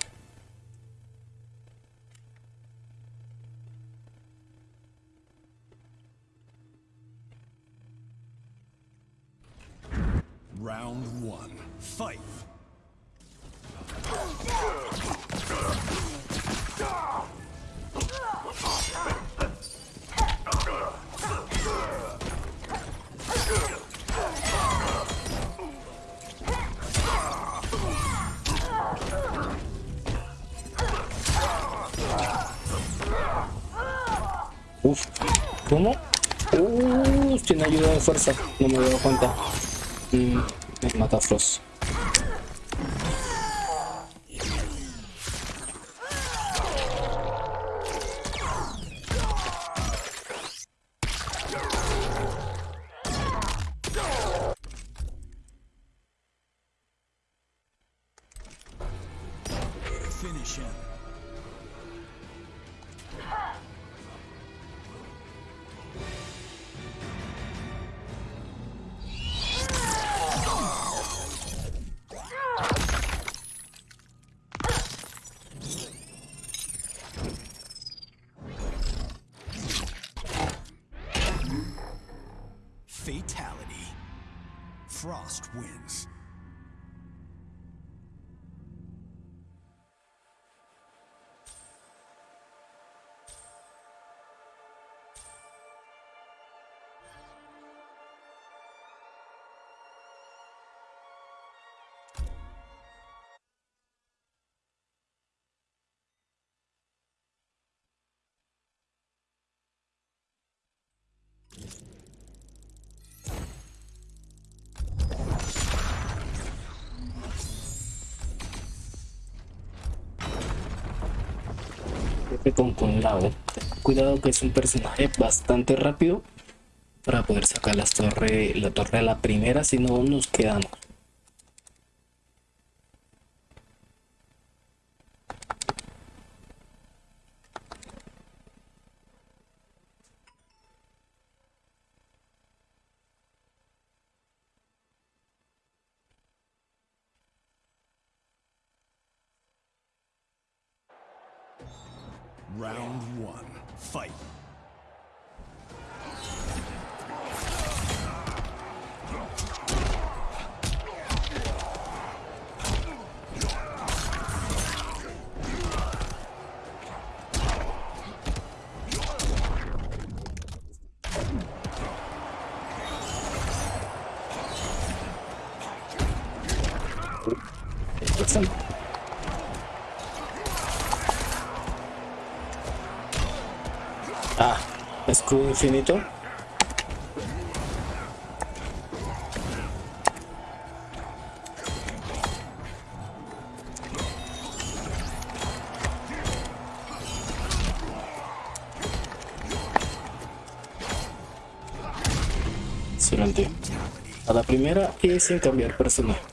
Speaker 1: Me había dado cuenta. Mm, me mata Frost.
Speaker 2: Frost wins.
Speaker 1: Con Kun. Cuidado que es un personaje bastante rápido para poder sacar las torre, la torre a la primera, si no nos quedamos. Infinito. A la primera y sin cambiar personaje.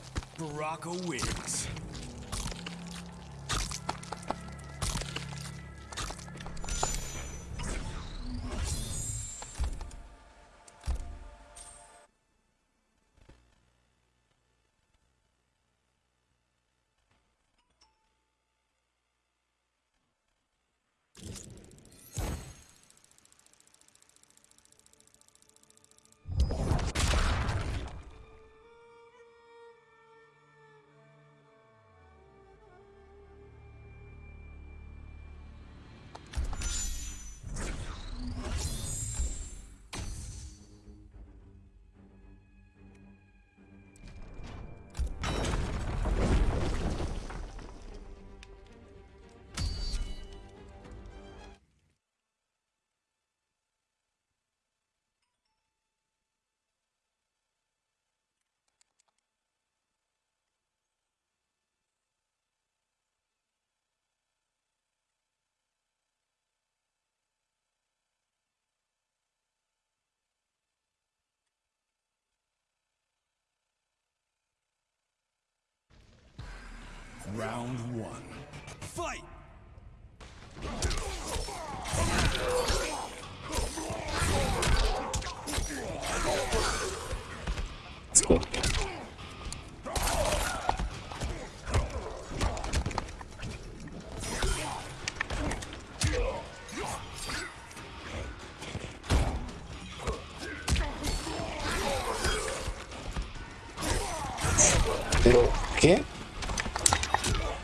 Speaker 1: Pero, ¿qué?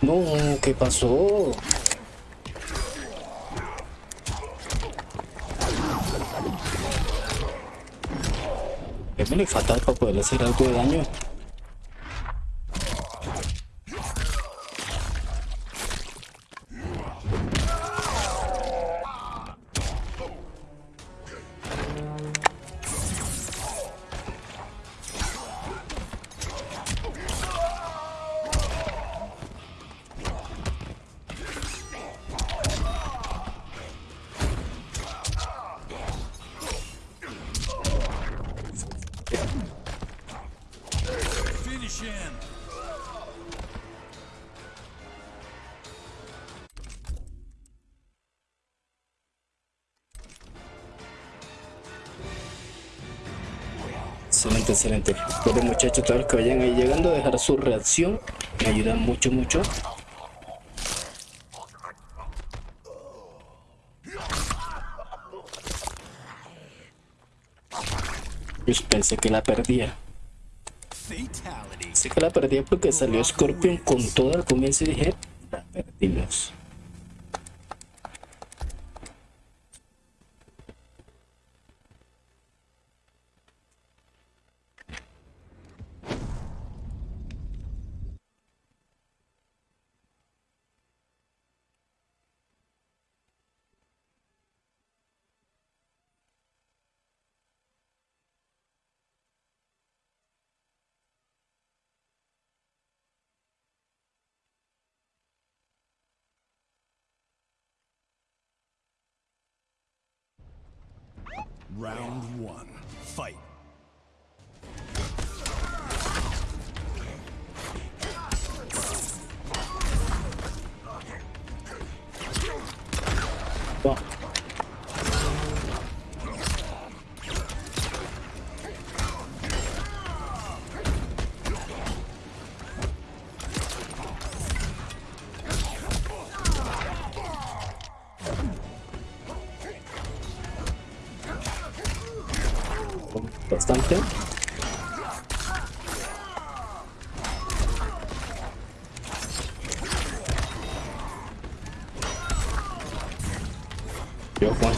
Speaker 1: No, ¿qué pasó? Es muy fatal para poder hacer algo de daño. Excelente. Bueno muchachos, todos los que vayan ahí llegando, dejar su reacción. Me ayuda mucho, mucho. Yo pensé que la perdía. Sé que la perdía porque salió Scorpion con todo al comienzo y dije, la perdimos.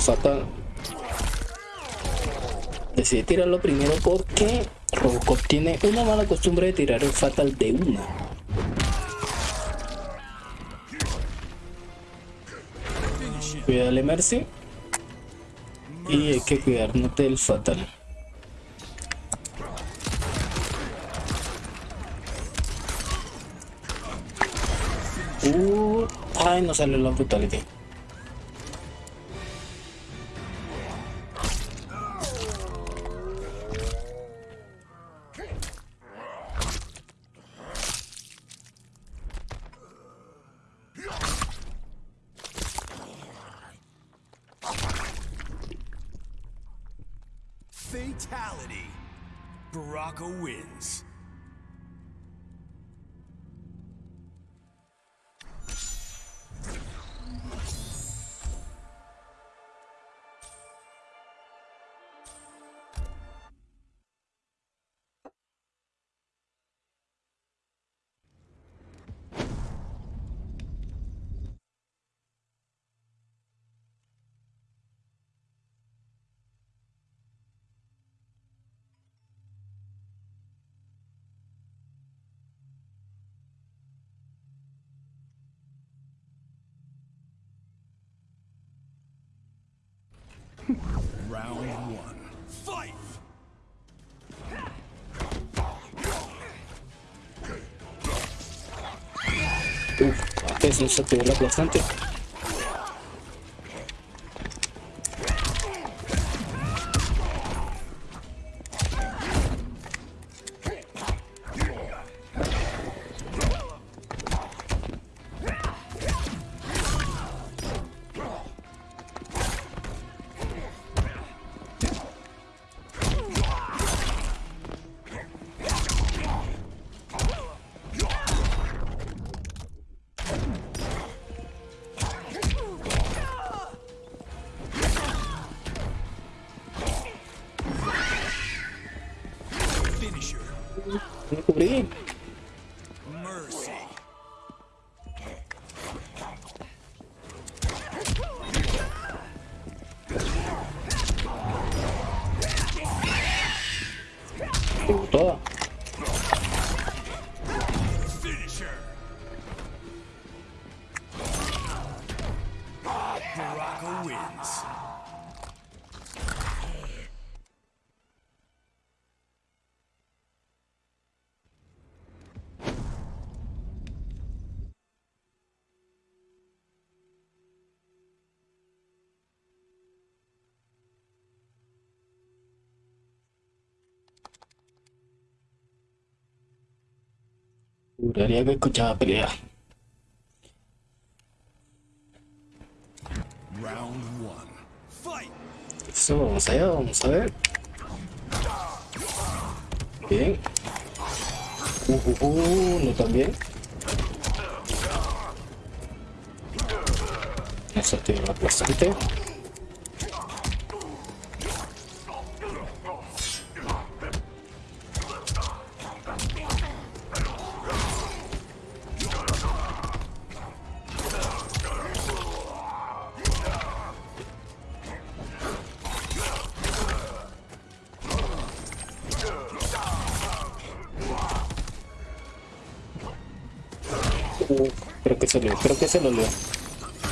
Speaker 1: Fatal decidí tirarlo primero porque Robocop tiene una mala costumbre de tirar el Fatal de una. Cuídale Mercy. Y hay que cuidarnos del Fatal. Uh, ay, no sale la brutality. Uf, eso se activó la bastante. Me Juraría que escuchaba pelea.
Speaker 2: Round one. Fight!
Speaker 1: Eso, vamos allá, vamos a ver. Bien. Uh, uh, uh, no tan bien. Eso te va bastante. Creo que salió, creo que se lo leo.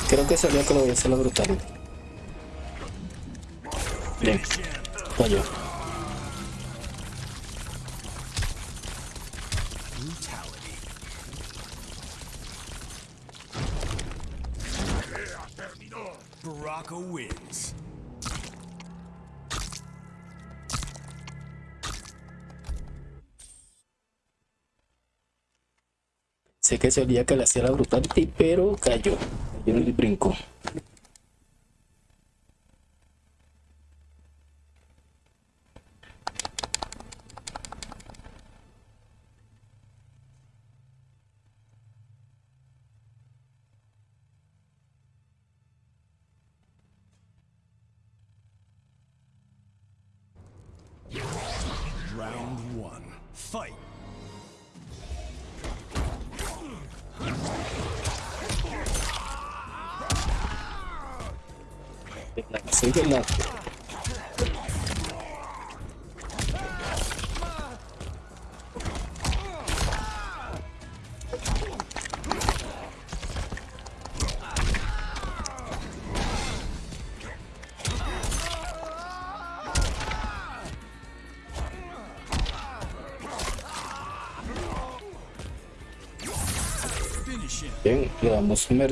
Speaker 1: Creo que salió que lo voy a hacer la brutal. Bien, falló. Que se olía que le hacía la brutality, pero cayó. Cayó en el brinco. Le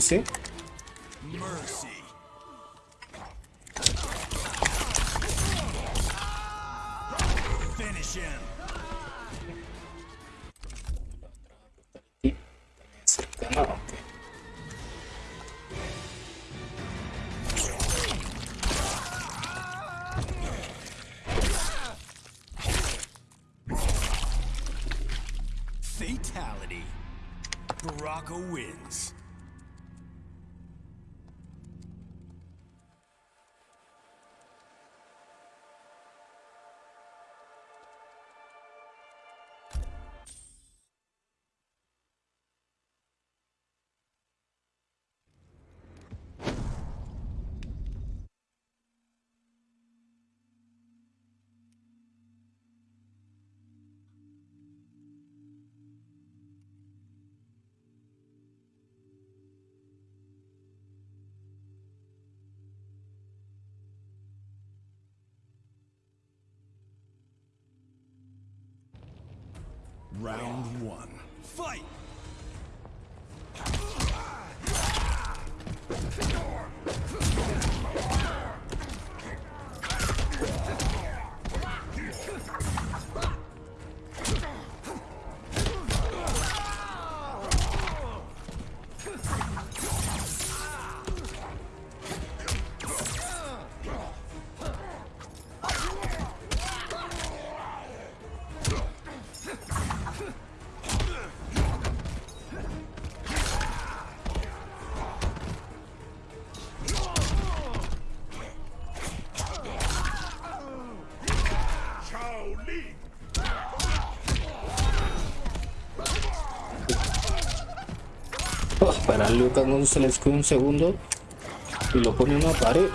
Speaker 1: Para Lucas escude un segundo y lo pone en una pared.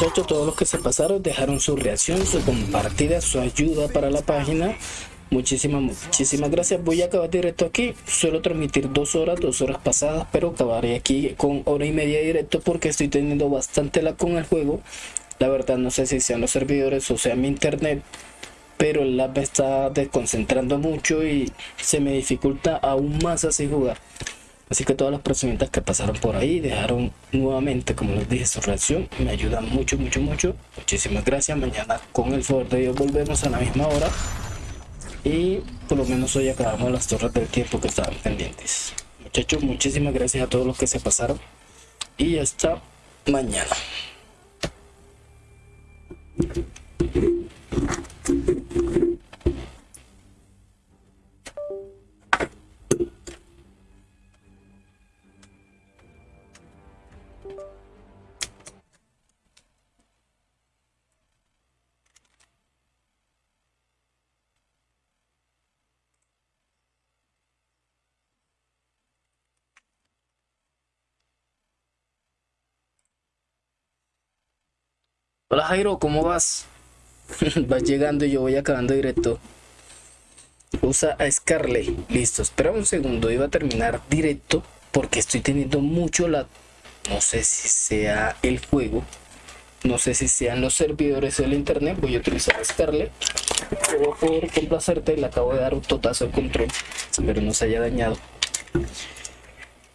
Speaker 1: Muchachos, todos los que se pasaron dejaron su reacción, su compartida, su ayuda para la página. Muchísimas, muchísimas gracias. Voy a acabar directo aquí. Suelo transmitir dos horas, dos horas pasadas, pero acabaré aquí con hora y media directo porque estoy teniendo bastante la con el juego. La verdad no sé si sean los servidores o sea mi internet, pero el me está desconcentrando mucho y se me dificulta aún más así jugar. Así que todas las personitas que pasaron por ahí dejaron nuevamente, como les dije, su reacción. Me ayudan mucho, mucho, mucho. Muchísimas gracias. Mañana con el favor de Dios volvemos a la misma hora. Y por lo menos hoy acabamos las torres del tiempo que estaban pendientes. Muchachos, muchísimas gracias a todos los que se pasaron. Y hasta mañana. Hola Jairo, ¿cómo vas? vas llegando y yo voy acabando directo. Usa a Scarlet. Listo, espera un segundo. Iba a terminar directo porque estoy teniendo mucho la... No sé si sea el juego. No sé si sean los servidores del internet. Voy a utilizar a Scarlet. Pero por complacerte le acabo de dar un totazo al control. Espero no se haya dañado.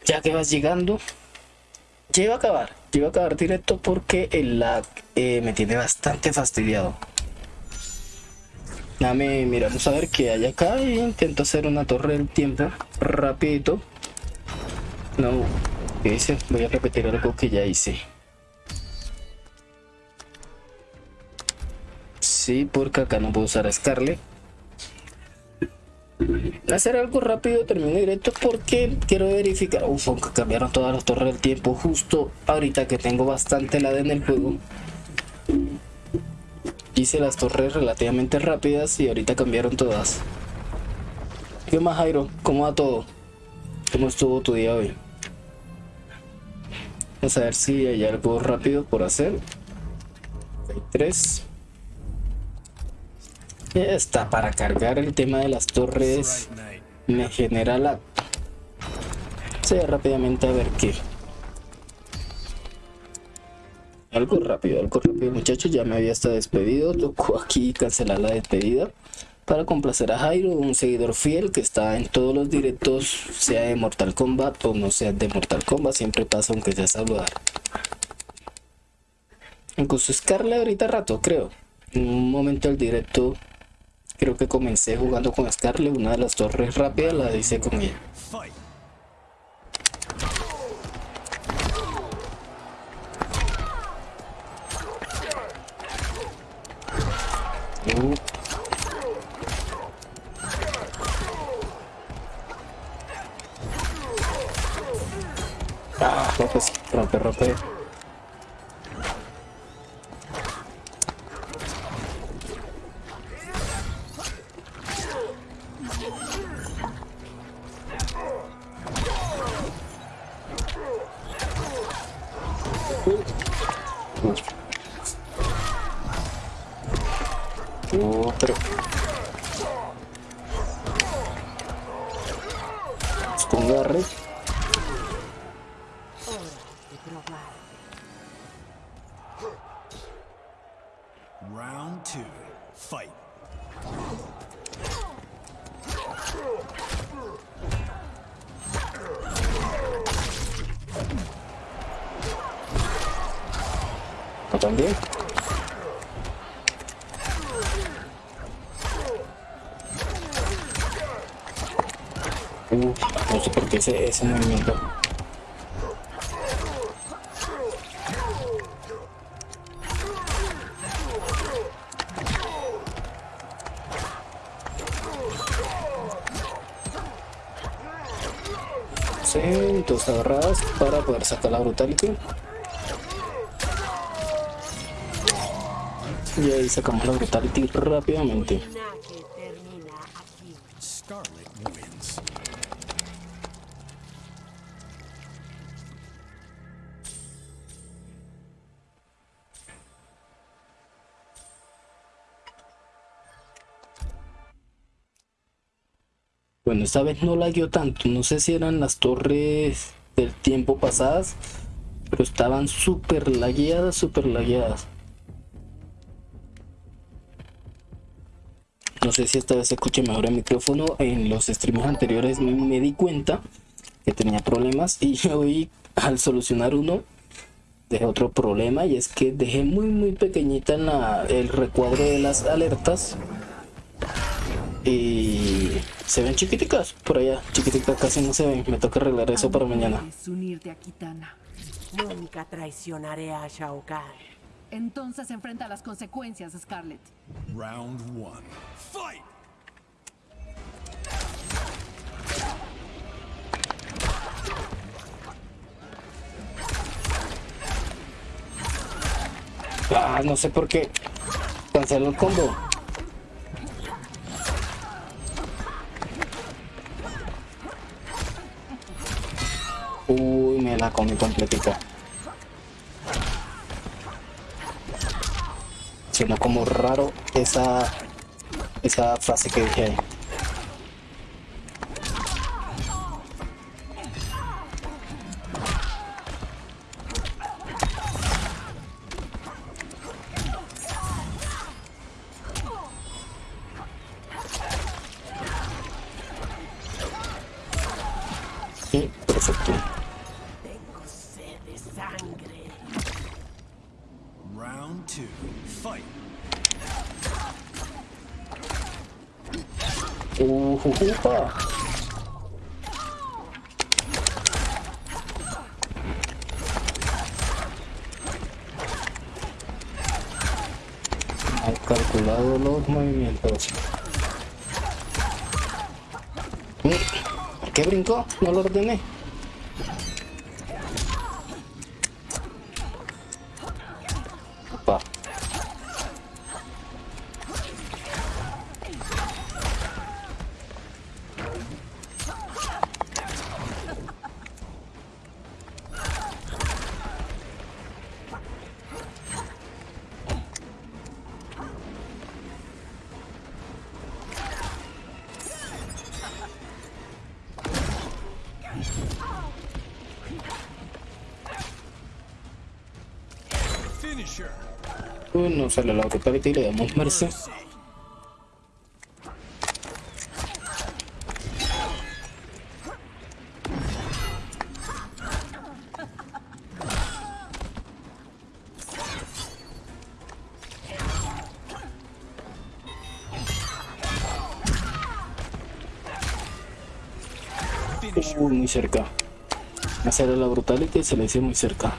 Speaker 1: Ya que vas llegando. Iba a acabar. Iba a acabar directo porque el lag eh, me tiene bastante fastidiado. Dame, miramos a ver qué hay acá y intento hacer una torre del tiempo rapidito. No, ¿qué dice? Voy a repetir algo que ya hice. Sí, porque acá no puedo usar a Scarlet. Hacer algo rápido, termino directo porque quiero verificar. Uf, aunque cambiaron todas las torres del tiempo justo ahorita que tengo bastante la en el juego. Hice las torres relativamente rápidas y ahorita cambiaron todas. ¿Qué más, Jairo? ¿Cómo va todo? ¿Cómo estuvo tu día hoy? Vamos a ver si hay algo rápido por hacer. Hay tres. Está, para cargar el tema de las torres me genera la... Sí, rápidamente a ver qué. Algo rápido, algo rápido muchachos, ya me había estado despedido, tocó aquí cancelar la despedida para complacer a Jairo, un seguidor fiel que está en todos los directos, sea de Mortal Kombat o no sea de Mortal Kombat, siempre pasa aunque sea saludar. Incluso Scarlet ahorita rato, creo. En un momento del directo, creo que comencé jugando con Scarlet, una de las torres rápidas la hice con ella. Uh. Ah, rompe, rompe, rompe. Ese, movimiento. Sí, dos agarradas para poder sacar la brutality. Y ahí sacamos la brutality rápidamente. Esta vez no lagueó tanto. No sé si eran las torres del tiempo pasadas, pero estaban súper lagueadas, súper lagueadas. No sé si esta vez se escuche mejor el micrófono. En los streams anteriores me di cuenta que tenía problemas y hoy al solucionar uno dejé otro problema y es que dejé muy muy pequeñita el recuadro de las alertas y se ven chiquiticas por allá, chiquiticas casi no se ven. Me toca arreglar eso para mañana.
Speaker 7: ¿Quieres unirte a Kitana?
Speaker 8: Nunca traicionaré a Shao Kahn.
Speaker 7: Entonces enfrenta las consecuencias, Scarlett.
Speaker 2: Round one. Fight.
Speaker 1: Ah, no sé por qué. Canceló el combo. Uy, me la comí completita. Sonó como raro esa, esa frase que dije ahí. Han calculado los movimientos. Mm, ¿Qué brincó? No lo ordené. Sale la brutalidad y le damos mercy. Uy, muy cerca. Hacer la brutality se le hizo muy cerca.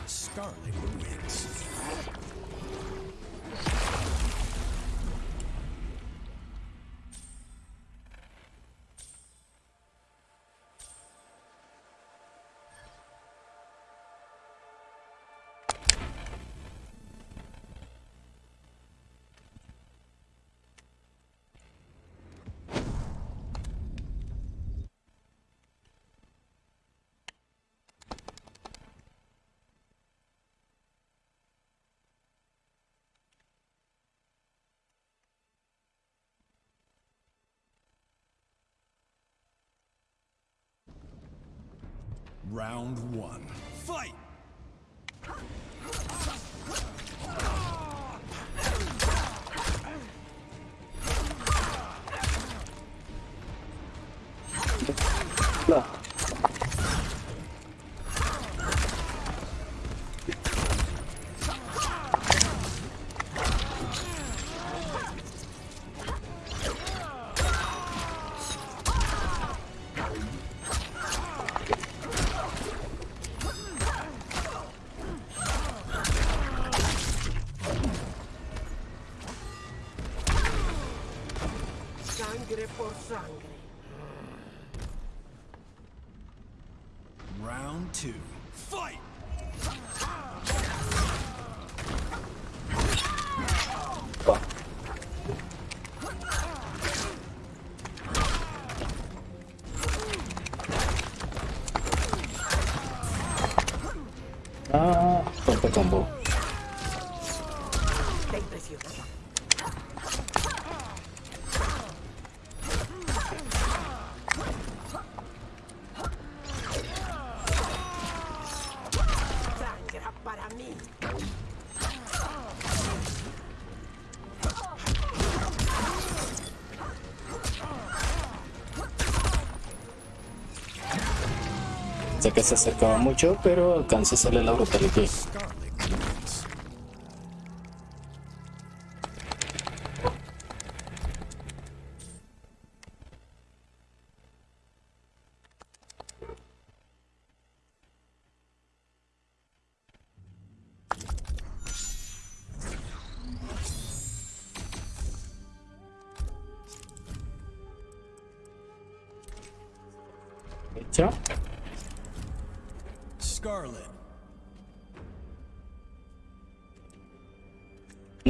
Speaker 1: Se acercaba mucho, pero alcanza a hacerle la brutality.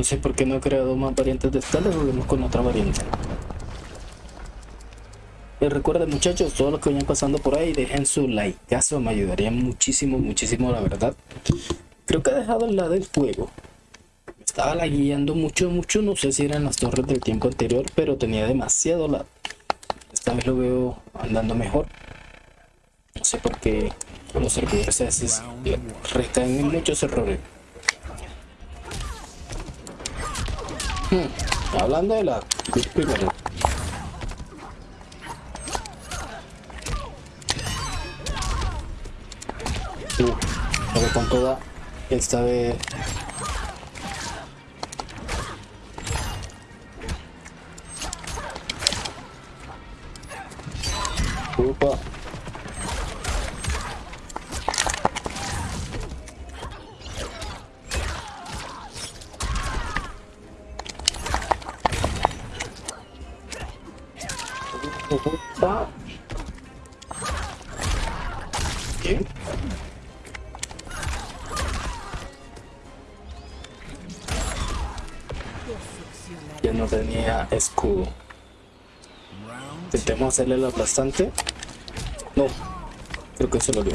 Speaker 1: No sé por qué no he creado más variantes de esta, les volvemos con otra variante. Y recuerden muchachos, todos los que vayan pasando por ahí, dejen su like, caso me ayudaría muchísimo, muchísimo la verdad. Creo que he dejado el lado del juego. estaba lagueando mucho, mucho. No sé si eran las torres del tiempo anterior, pero tenía demasiado lag. Esta vez lo veo andando mejor. No sé por qué los servidores recaen en muchos errores. Hablando de la primero. Uh, pero con toda esta vez escudo. Intentemos hacerle el aplastante. No, creo que se lo dio.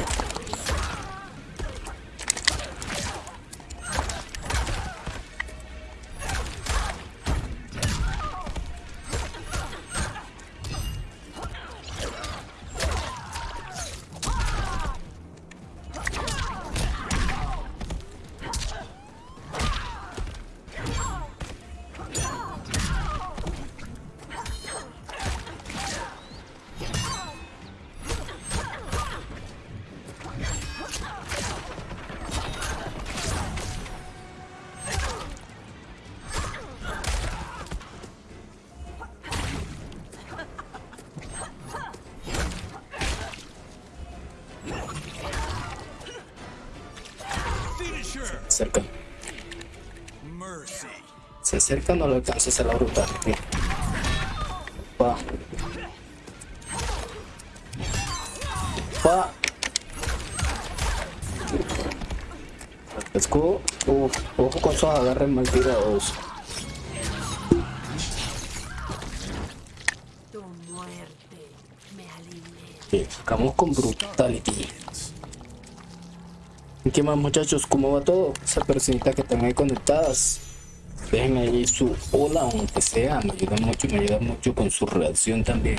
Speaker 1: Alcances a la. Va. Va. Escudo. Uf, ojo con esos agarres mal tirados. Bien, con Brutality. ¿Y qué más muchachos? ¿Cómo va todo? Esa personita que están ahí conectadas. Dejen su hola, aunque sea. Me ayuda mucho me ayuda mucho con su reacción también.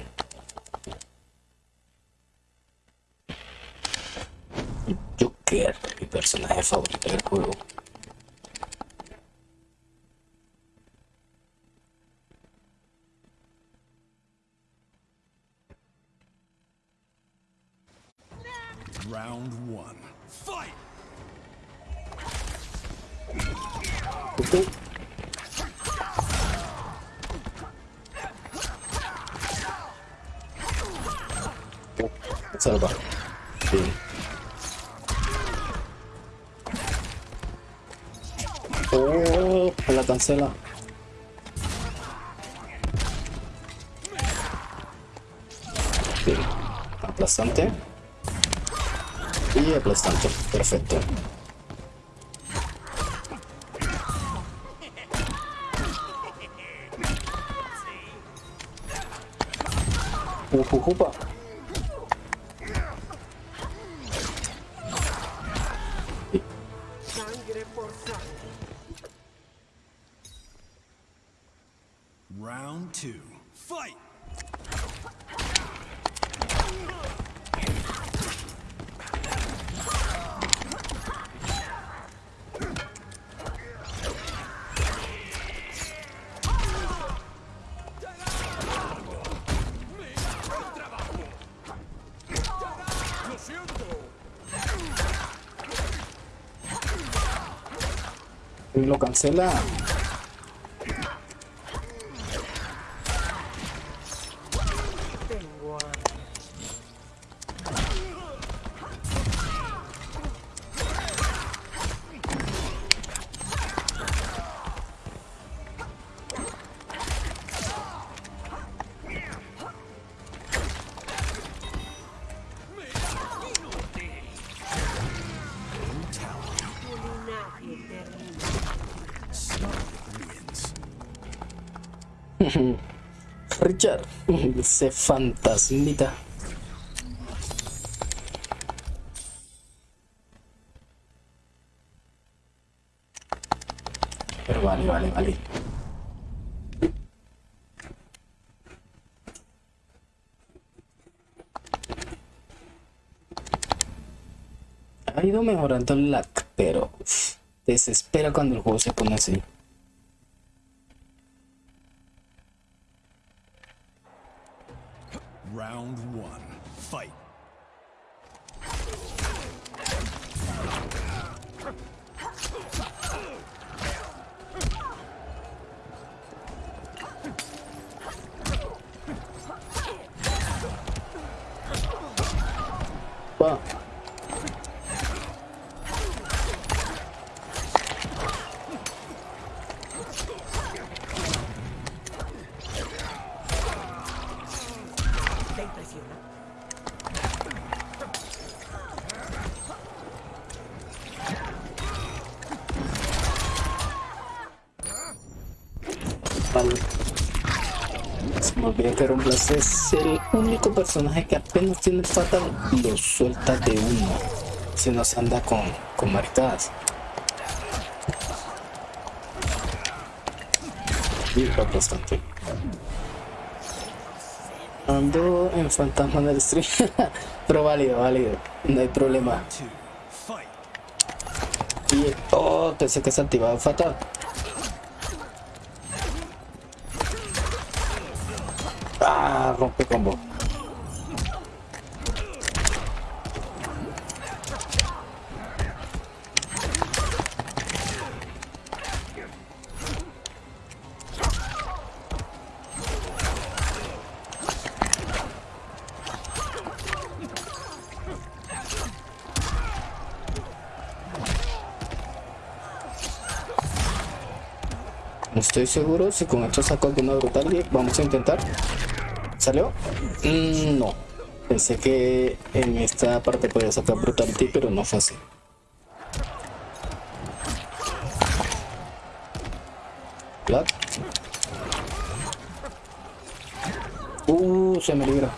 Speaker 1: Y Richard, ese fantasmita. Pero va. vale, vale, vale. Ha ido mejorando el lag, pero desespera cuando el juego se pone así. Rumblas es el único personaje que apenas tiene el fatal lo suelta de uno. Si no se anda con, con maricadas. Y va bastante. Ando en fantasma del stream. Pero válido, válido. No hay problema. Y, oh, pensé que se activaba fatal. Estoy seguro si con esto saco alguna brutal. Vamos a intentar. ¿Salió? Mm, no. Pensé que en esta parte podía sacar brutality, pero no fue así. Black. Uh, se me libra.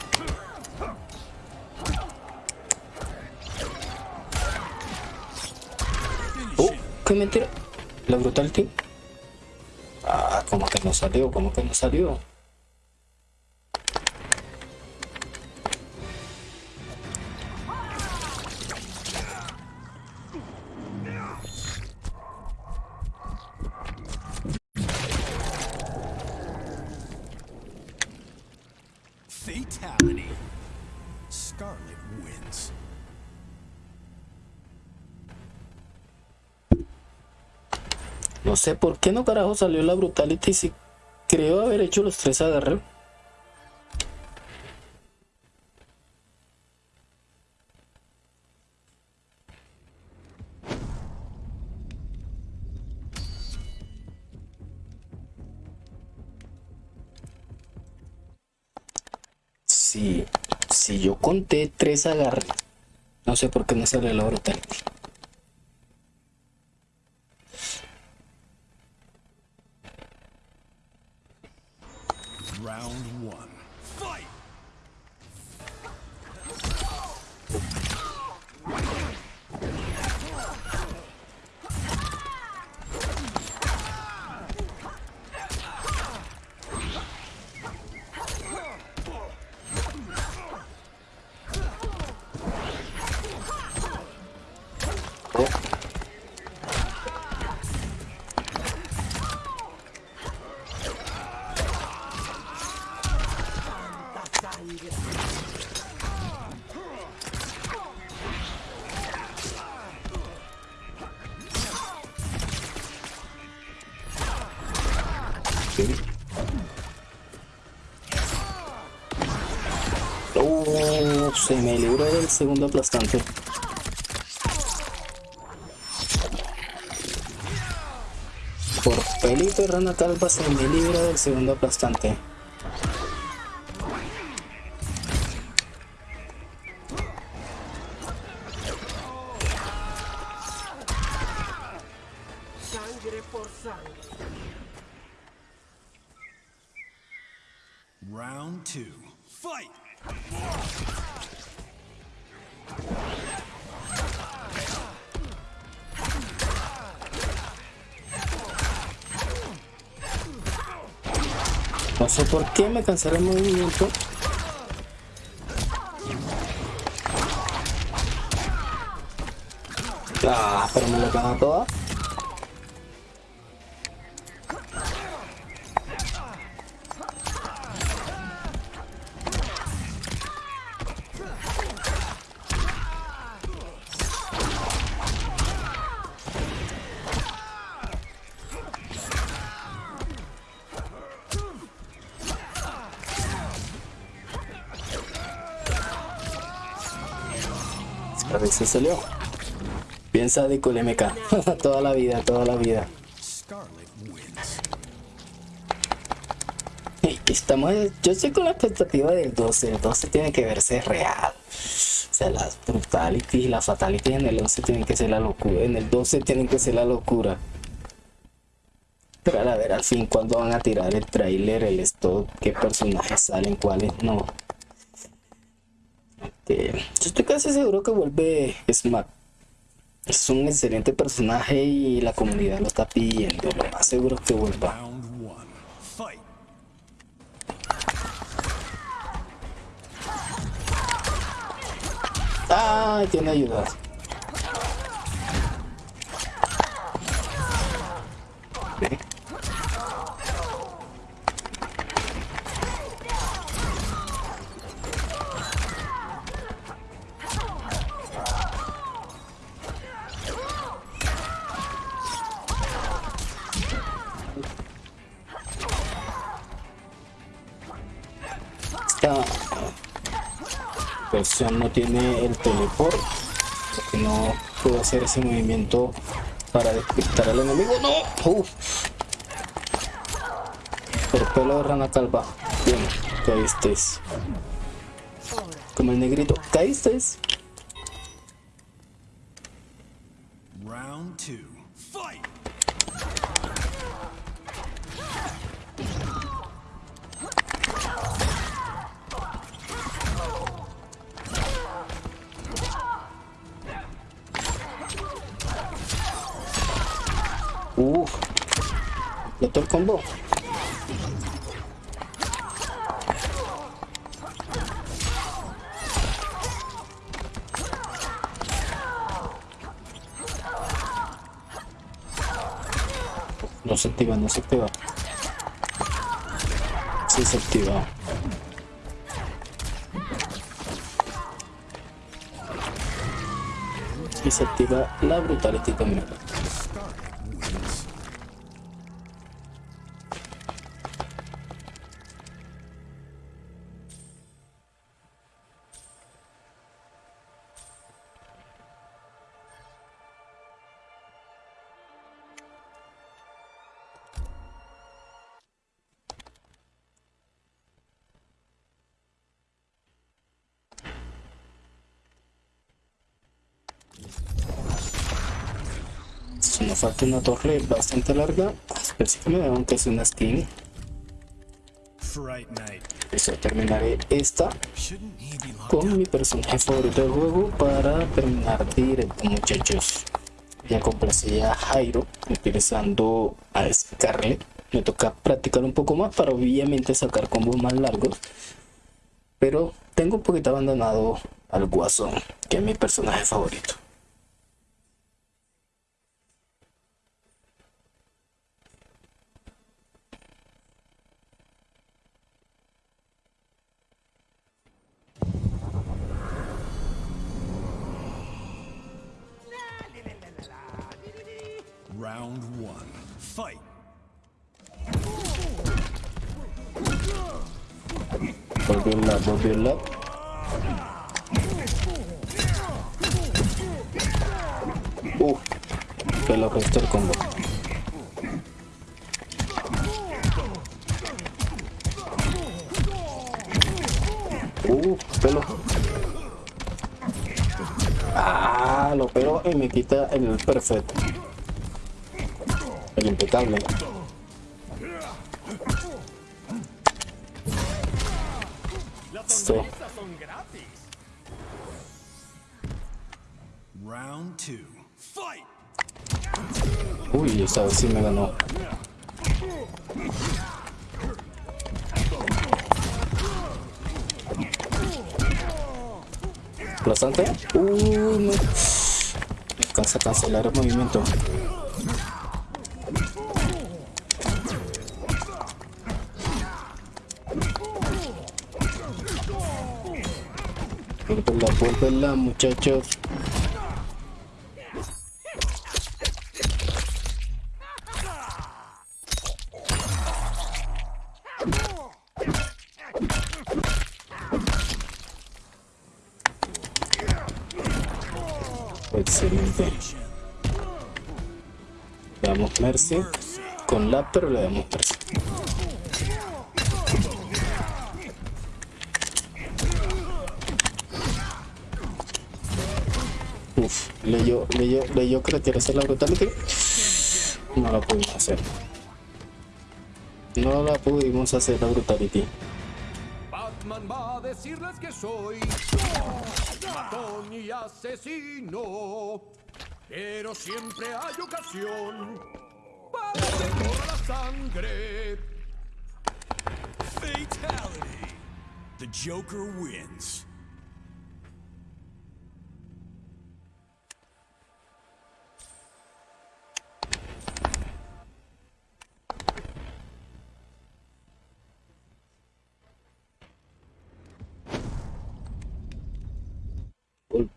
Speaker 1: Uh, qué mentira. La brutality. Como que no salió, como que no salió. No sé por qué no carajo salió la brutality si creo haber hecho los tres agarre. Sí, si yo conté tres agarres, no sé por qué no salió la brutality. Me libró del segundo aplastante. Por pelito rana calva se me libra del segundo aplastante. Cancela el movimiento. Ah, pero me lo gana toda. Salió. Bien sádico el MK. toda la vida, toda la vida. Estamos, yo estoy con la expectativa del 12. El 12 tiene que verse real. O sea, las brutalities y las fatalities en el 11 tienen que ser la locura. En el 12 tienen que ser la locura. Pero a ver al fin cuándo van a tirar el trailer, el stock, qué personajes salen, cuáles no. Casi seguro que vuelve Smack. Es un excelente personaje y la comunidad lo está pidiendo. Lo más seguro que vuelva. Ah, tiene ayuda. No tiene el teleport porque no puedo hacer ese movimiento para despistar al enemigo. No Uf. por pelo de rana calva. Bien caíste como el negrito caíste se activa, no se activa. Sí se activa. Y se activa la brutality también. Falta una torre bastante larga, específicamente aunque es una skin. Eso terminaré esta con mi personaje favorito del juego para terminar directo muchachos. Ya complací a Jairo utilizando a Scarlet. Me toca practicar un poco más para obviamente sacar combos más largos. Pero tengo un poquito abandonado al Guasón, que es mi personaje favorito.
Speaker 2: Round one. Fight.
Speaker 1: Lab, volvió el lab. Uh, que lo restó el combo. Uh, pelo. Ah, lo pelo y me quita el perfecto.
Speaker 2: Es imputable. Sí.
Speaker 1: Uy, esta vez sí me ganó. ¿Aplastante? Uy, no. Alcanza a cancelar el movimiento. Vuelvela, muchachos. Excelente. Le damos Mercy. Con la, pero le damos Mercy. Uf, leyó, leyó, leyó que le quiere hacer la brutality. No la pudimos hacer. No la pudimos hacer la brutality.
Speaker 8: Batman va a decirles que soy matón y asesino. Pero siempre hay ocasión para corra la sangre.
Speaker 2: Fatality. The Joker wins.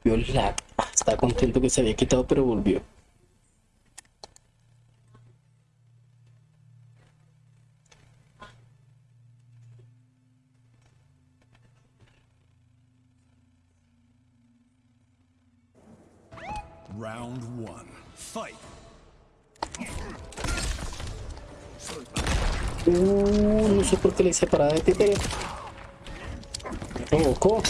Speaker 1: Volvió el lag. Estaba contento que se había quitado, pero volvió.
Speaker 2: Round one. Fight.
Speaker 1: Uh, no sé por qué le hice parada de títere. Me provocó.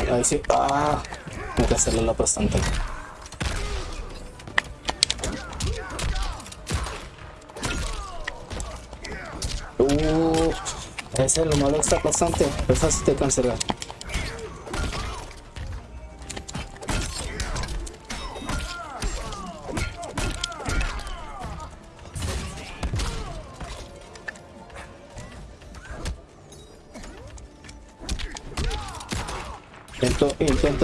Speaker 1: Ahí sí. Ah, tengo que hacerle la bastante. Uh, ese es lo malo está bastante. Es fácil de cancelar.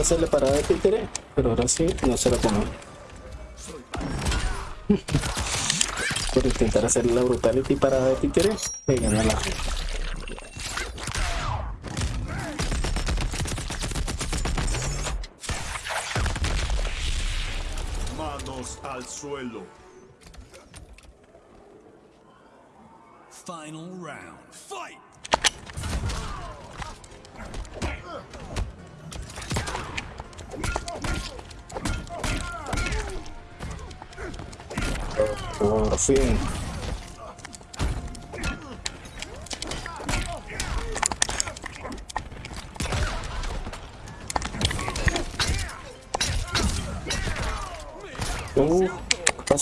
Speaker 1: Intenta hacerle parada de títere, pero ahora sí no se la pone. Por intentar hacerle la brutality parada de títere, le gana la
Speaker 4: Manos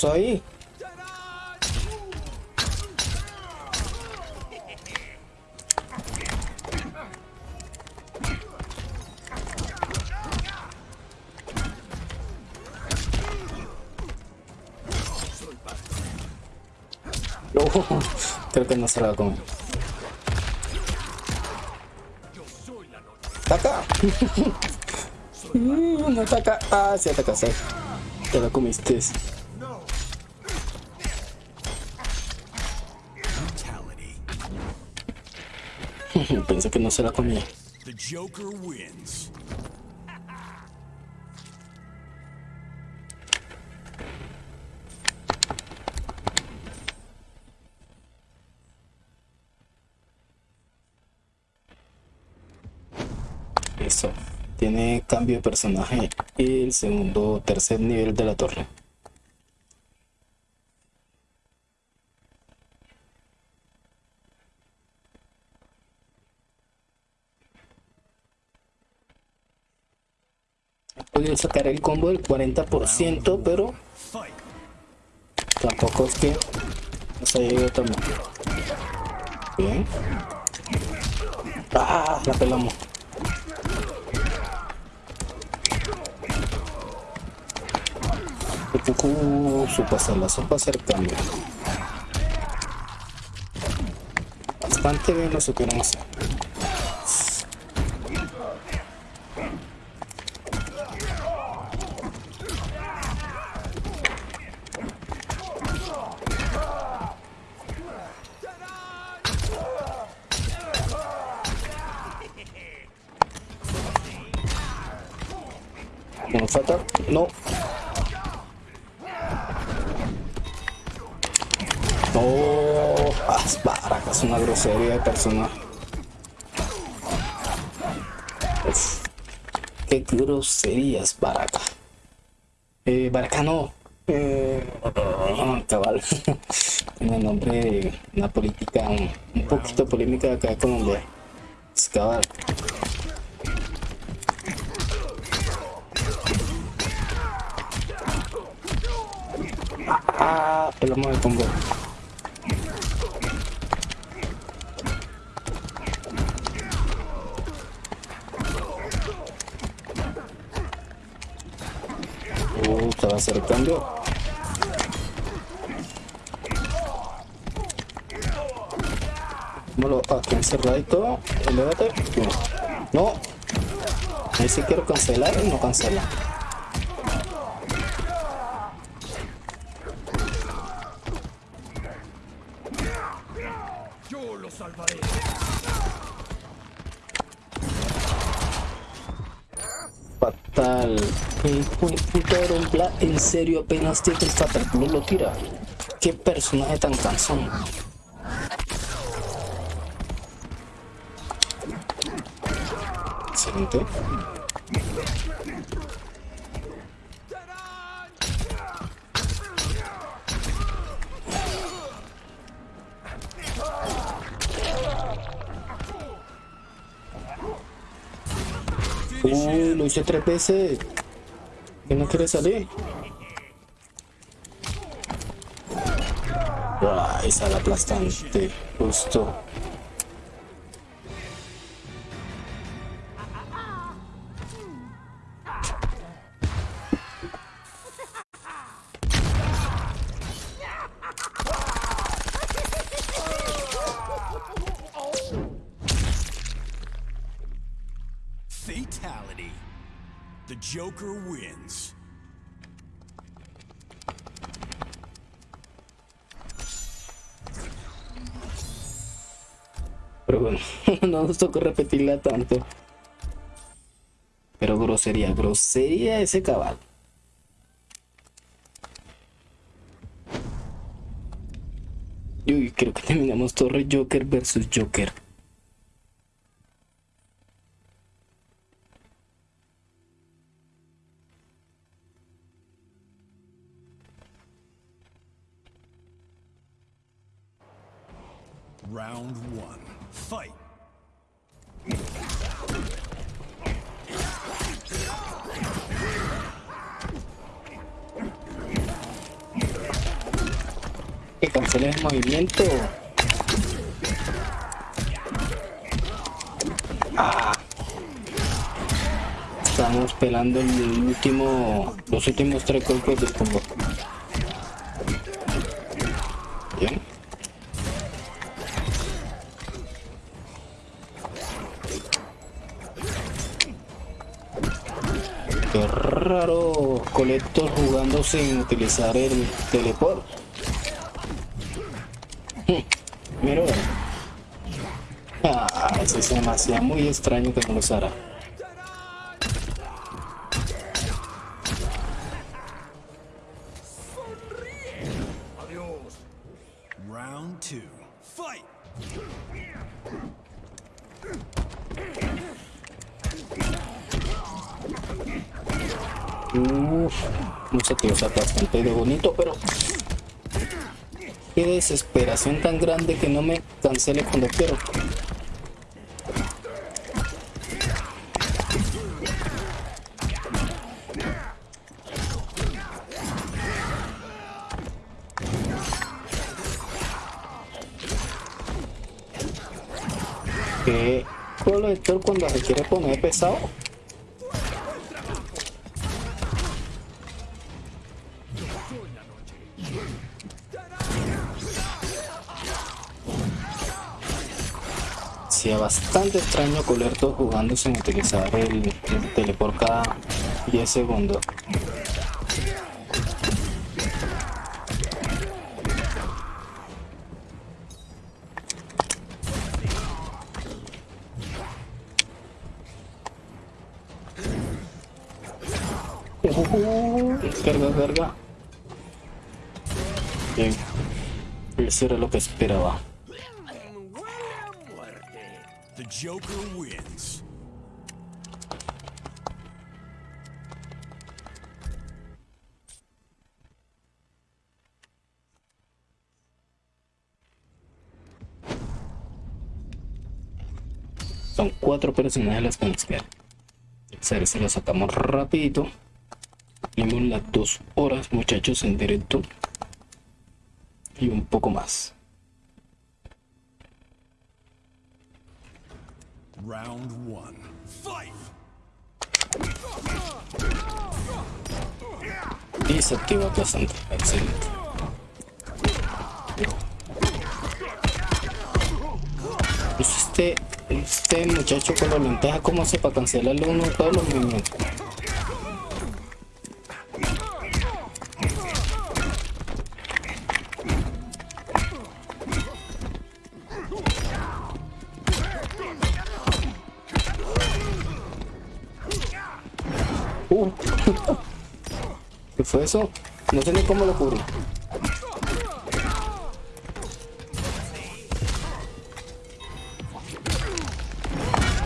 Speaker 1: pasó ahí? No, creo que no se la comer. ¡Ataca! No ataca. Ah, sí ataca, sí. Te la comiste. no se la comía. Eso. Tiene cambio de personaje el segundo o tercer nivel de la torre. Sacar el combo del 40%, pero tampoco es que nos haya ido tan mal. Bien. Ah, la pelamos. Uh, su pasarla, su pasar cambio. Bastante bien lo supieron hacer. De persona. Uf, qué groserías, baraca. Eh, baraca no. Eh, cabal. Tiene nombre de una política un, un poquito polémica de acá de Colombia. Es cabal. Ah, pelamos el combo. Uh, se va a hacer el cambio. Vámonos aquí encerradito. Elévate. No. Ahí sí quiero cancelar y no cancela.
Speaker 8: Yo lo salvaré.
Speaker 1: Fatal. Black en serio apenas tiene el Fatal Blue lo tira. Qué personaje tan cansón. Excelente. Tres veces. ¿Que no quiere salir? Ay, sale aplastante. Justo. Nos tocó repetirla tanto. Pero grosería, grosería ese cabal. Uy, creo que terminamos Torre Joker versus Joker. Ah. Estamos pelando el último, los últimos tres golpes del combo. Bien. Qué raro Colector jugando sin utilizar el teleport. Hacía muy extraño que no lo usara.
Speaker 2: Round two. Fight.
Speaker 1: Uf, no sé qué, o sea, bastante de bonito, pero qué desesperación tan grande que no me cancele cuando quiero. Quiere poner pesado? Es bastante extraño Colerto jugando sin utilizar el, el teleport cada 10 segundos. Eso era lo que esperaba.
Speaker 2: The Joker wins.
Speaker 1: Son cuatro personajes las que nos quedan. A ver si lo sacamos rapidito. Tenemos las dos horas, muchachos, en directo. Y un poco más.
Speaker 2: Round one. Fight!
Speaker 1: Y se activa. Excelente. Pues este, este muchacho con la lenteja, ¿cómo hace para cancelarle uno de todos los movimientos? Fue eso? No sé ni cómo lo cubrí.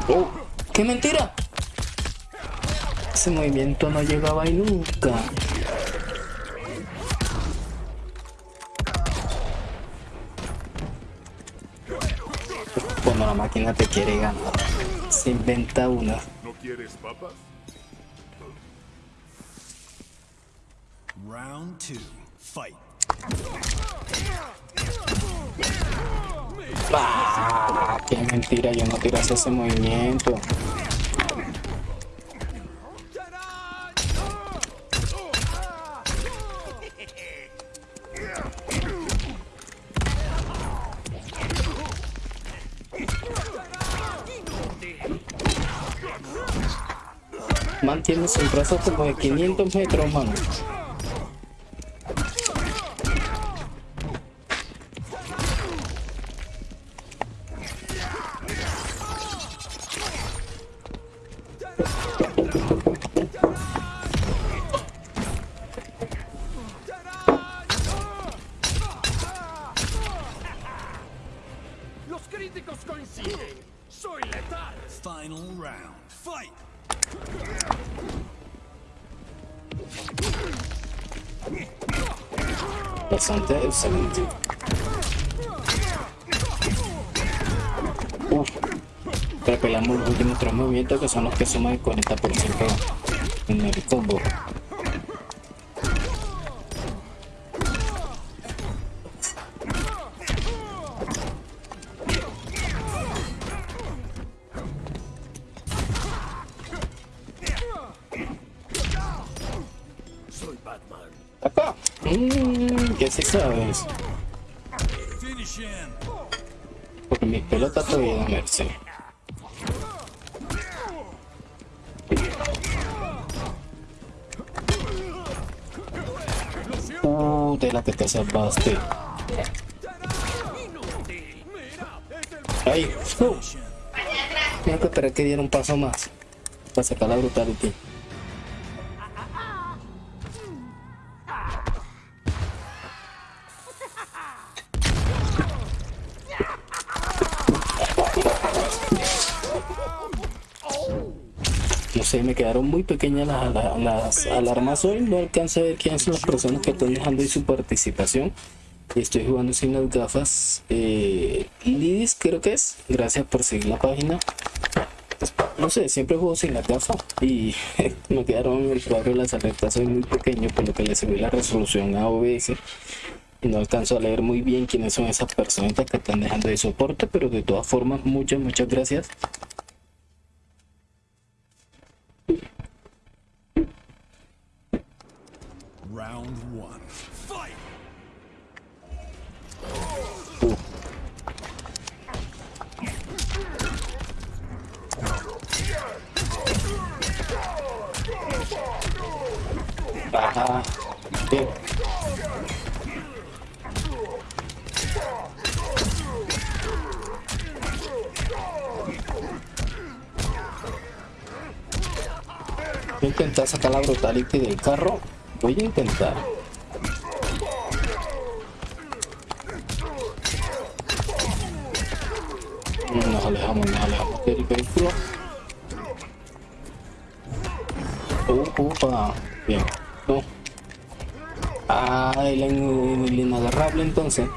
Speaker 1: Oh, ¡Qué mentira! Ese movimiento no llegaba ahí nunca. Cuando la máquina te quiere ganar, se inventa una.
Speaker 5: ¿No quieres papas?
Speaker 2: Round two. Fight.
Speaker 1: ¡Ah! ¡Qué mentira! Yo no tiras ese movimiento. Mantienes un brazo como de 500 metros, mano. Excelente. Repelamos los últimos tres movimientos que son los que suman el 40% en el combo. Merced. Uh, de la que te salvaste. Ay, uh. Tengo que esperar que diera un paso más. Para sacar la brutality. Quedaron muy pequeñas las, las- las alarmas hoy. No alcanzo a ver quiénes son las personas que están dejando ahí su participación. Estoy jugando sin las gafas. Eh, Lidis creo que es. Gracias por seguir la página. Pues, no sé, siempre juego sin la gafa y me quedaron en el cuadro de las alertas soy muy pequeño por lo que le subí la resolución a OBS no alcanzo a leer muy bien quiénes son esas personitas que están dejando de soporte, pero de todas formas muchas, muchas gracias. Ajá. Bien. Voy a intentar sacar la brutality del carro. Voy a intentar. Nos alejamos, nos alejamos del vehículo. Uh, upa. Bien. No. Ah, el, el inagarrable entonces.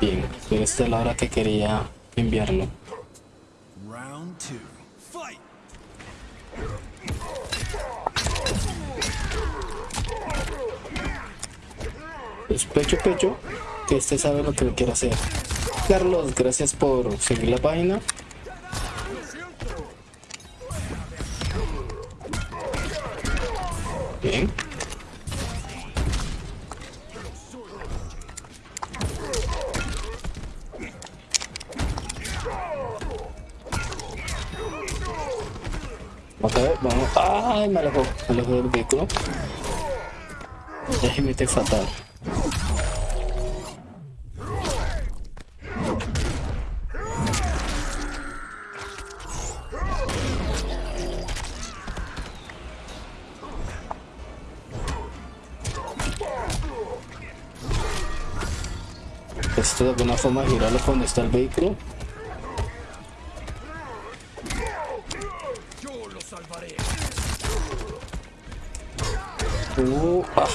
Speaker 1: Bien, pero esta es la hora que quería enviarlo.
Speaker 2: Fight!
Speaker 1: Pues pecho, pecho, que este sabe lo que quiere hacer. Carlos, gracias por seguir la página. Bien. Vamos a ver, vamos. ¡Ay! Me alejó, me alejó del vehículo. Ya mete fatal. Esto de forma girarlo cuando está el vehículo. Uh, ah.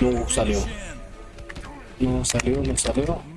Speaker 1: No salió. No salió, no salió.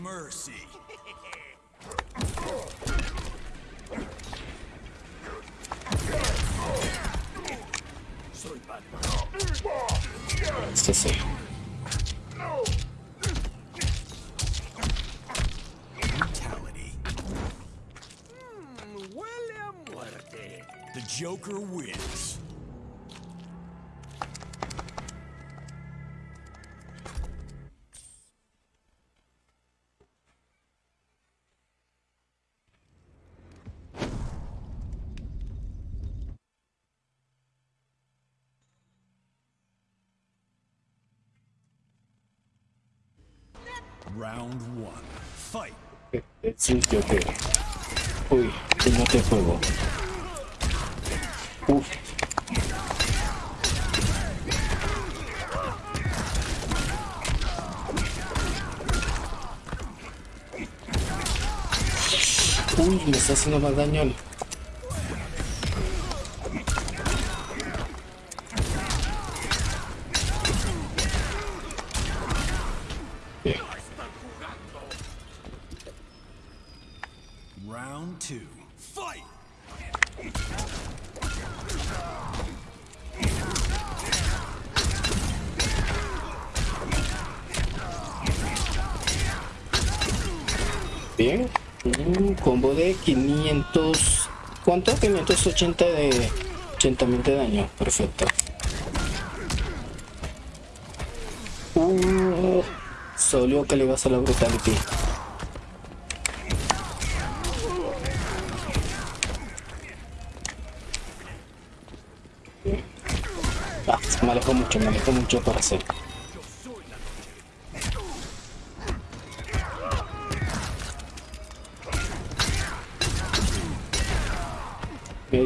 Speaker 1: Es el Joker. Uy, que no te juego. Uf. Uy, me está haciendo más daño. ¿Cuánto? 580 de 80 mil de daño. Perfecto. Uh, solo que le vas a la brutality. Ah, me alejo mucho, me alejo mucho para hacer.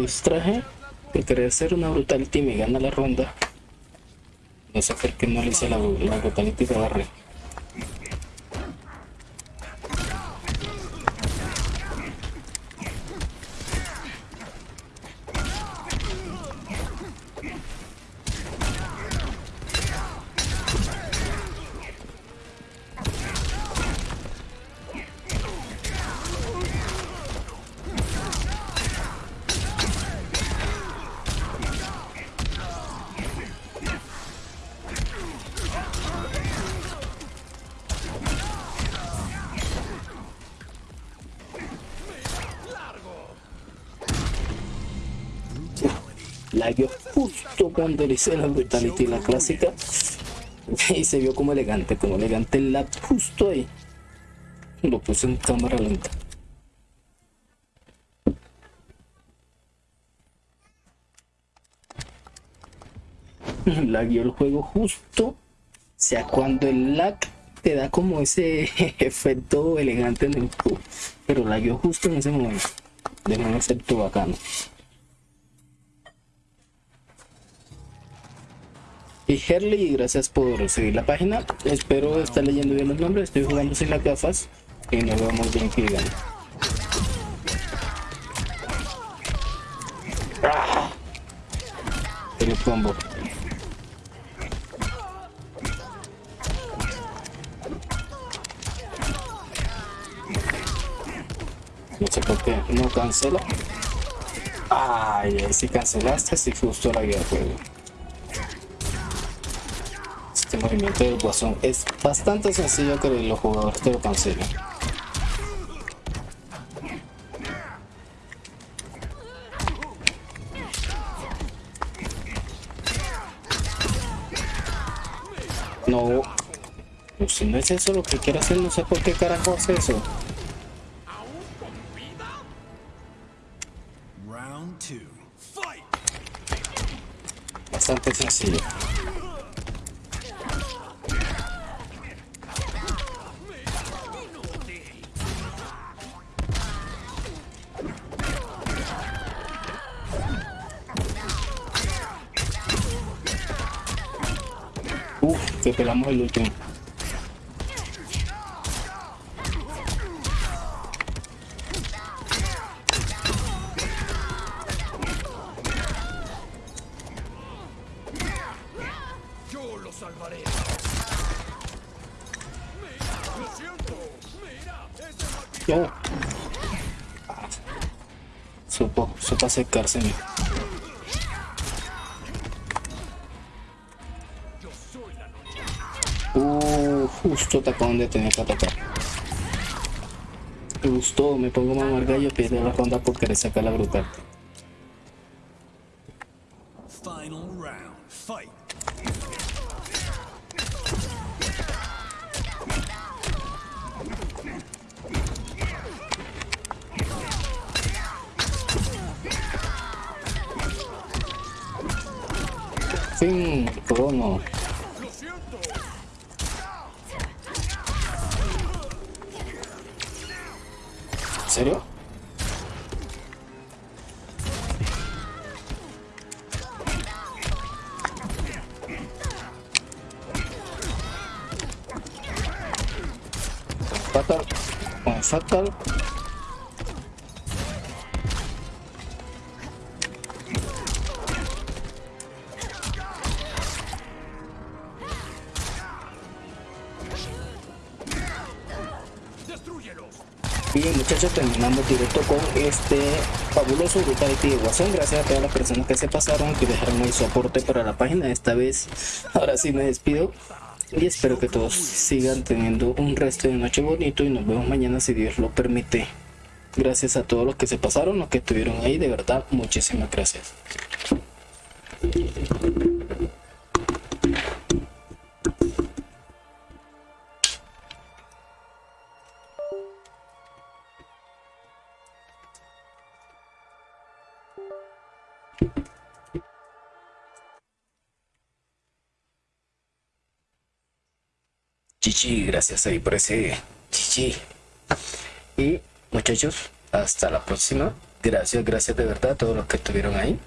Speaker 1: Distraje por querer hacer una brutality y me gana la ronda. No sé por qué no le hice la, la brutality de barre. Lagueó justo cuando le la brutality la clásica y se vio como elegante, como elegante el lap justo ahí. Lo puse en cámara lenta. Lagueó el juego justo. O sea, cuando el lag te da como ese efecto elegante en el juego. Pero lagueó justo en ese momento. De un efecto bacano. Y Herley, gracias por seguir la página. Espero estar leyendo bien los nombres. Estoy jugando sin las gafas y no vamos bien que digan. ¡Ah! El combo. No sé por qué no cancela. Ay, si cancelaste, si justo la guía juego. Este movimiento del guasón es bastante sencillo que los jugadores te lo cancelen. No, pues si no es eso lo que quiere hacer, no sé por qué carajo hace eso.
Speaker 2: Round two. Fight!
Speaker 1: Bastante sencillo. Pelamos el último.
Speaker 8: Yo lo salvaré. Lo siento. Mira, ese
Speaker 1: Yo. Supo, supo acercarse. Justo atacó donde tenía que atacar. Me gustó, me pongo mamar gallo, pierde la ronda por querer sacar la brutal. Fatal. Bien muchachos, terminamos directo con este fabuloso Brutality de Guasón. Gracias a todas las personas que se pasaron, que dejaron ahí su aporte para la página. Esta vez, ahora sí me despido. Y espero que todos sigan teniendo un resto de noche bonito y nos vemos mañana si Dios lo permite. Gracias a todos los que se pasaron, los que estuvieron ahí, de verdad, muchísimas gracias. Chichi, gracias ahí por ese chichi. Y muchachos, hasta la próxima. Gracias, gracias de verdad a todos los que estuvieron ahí.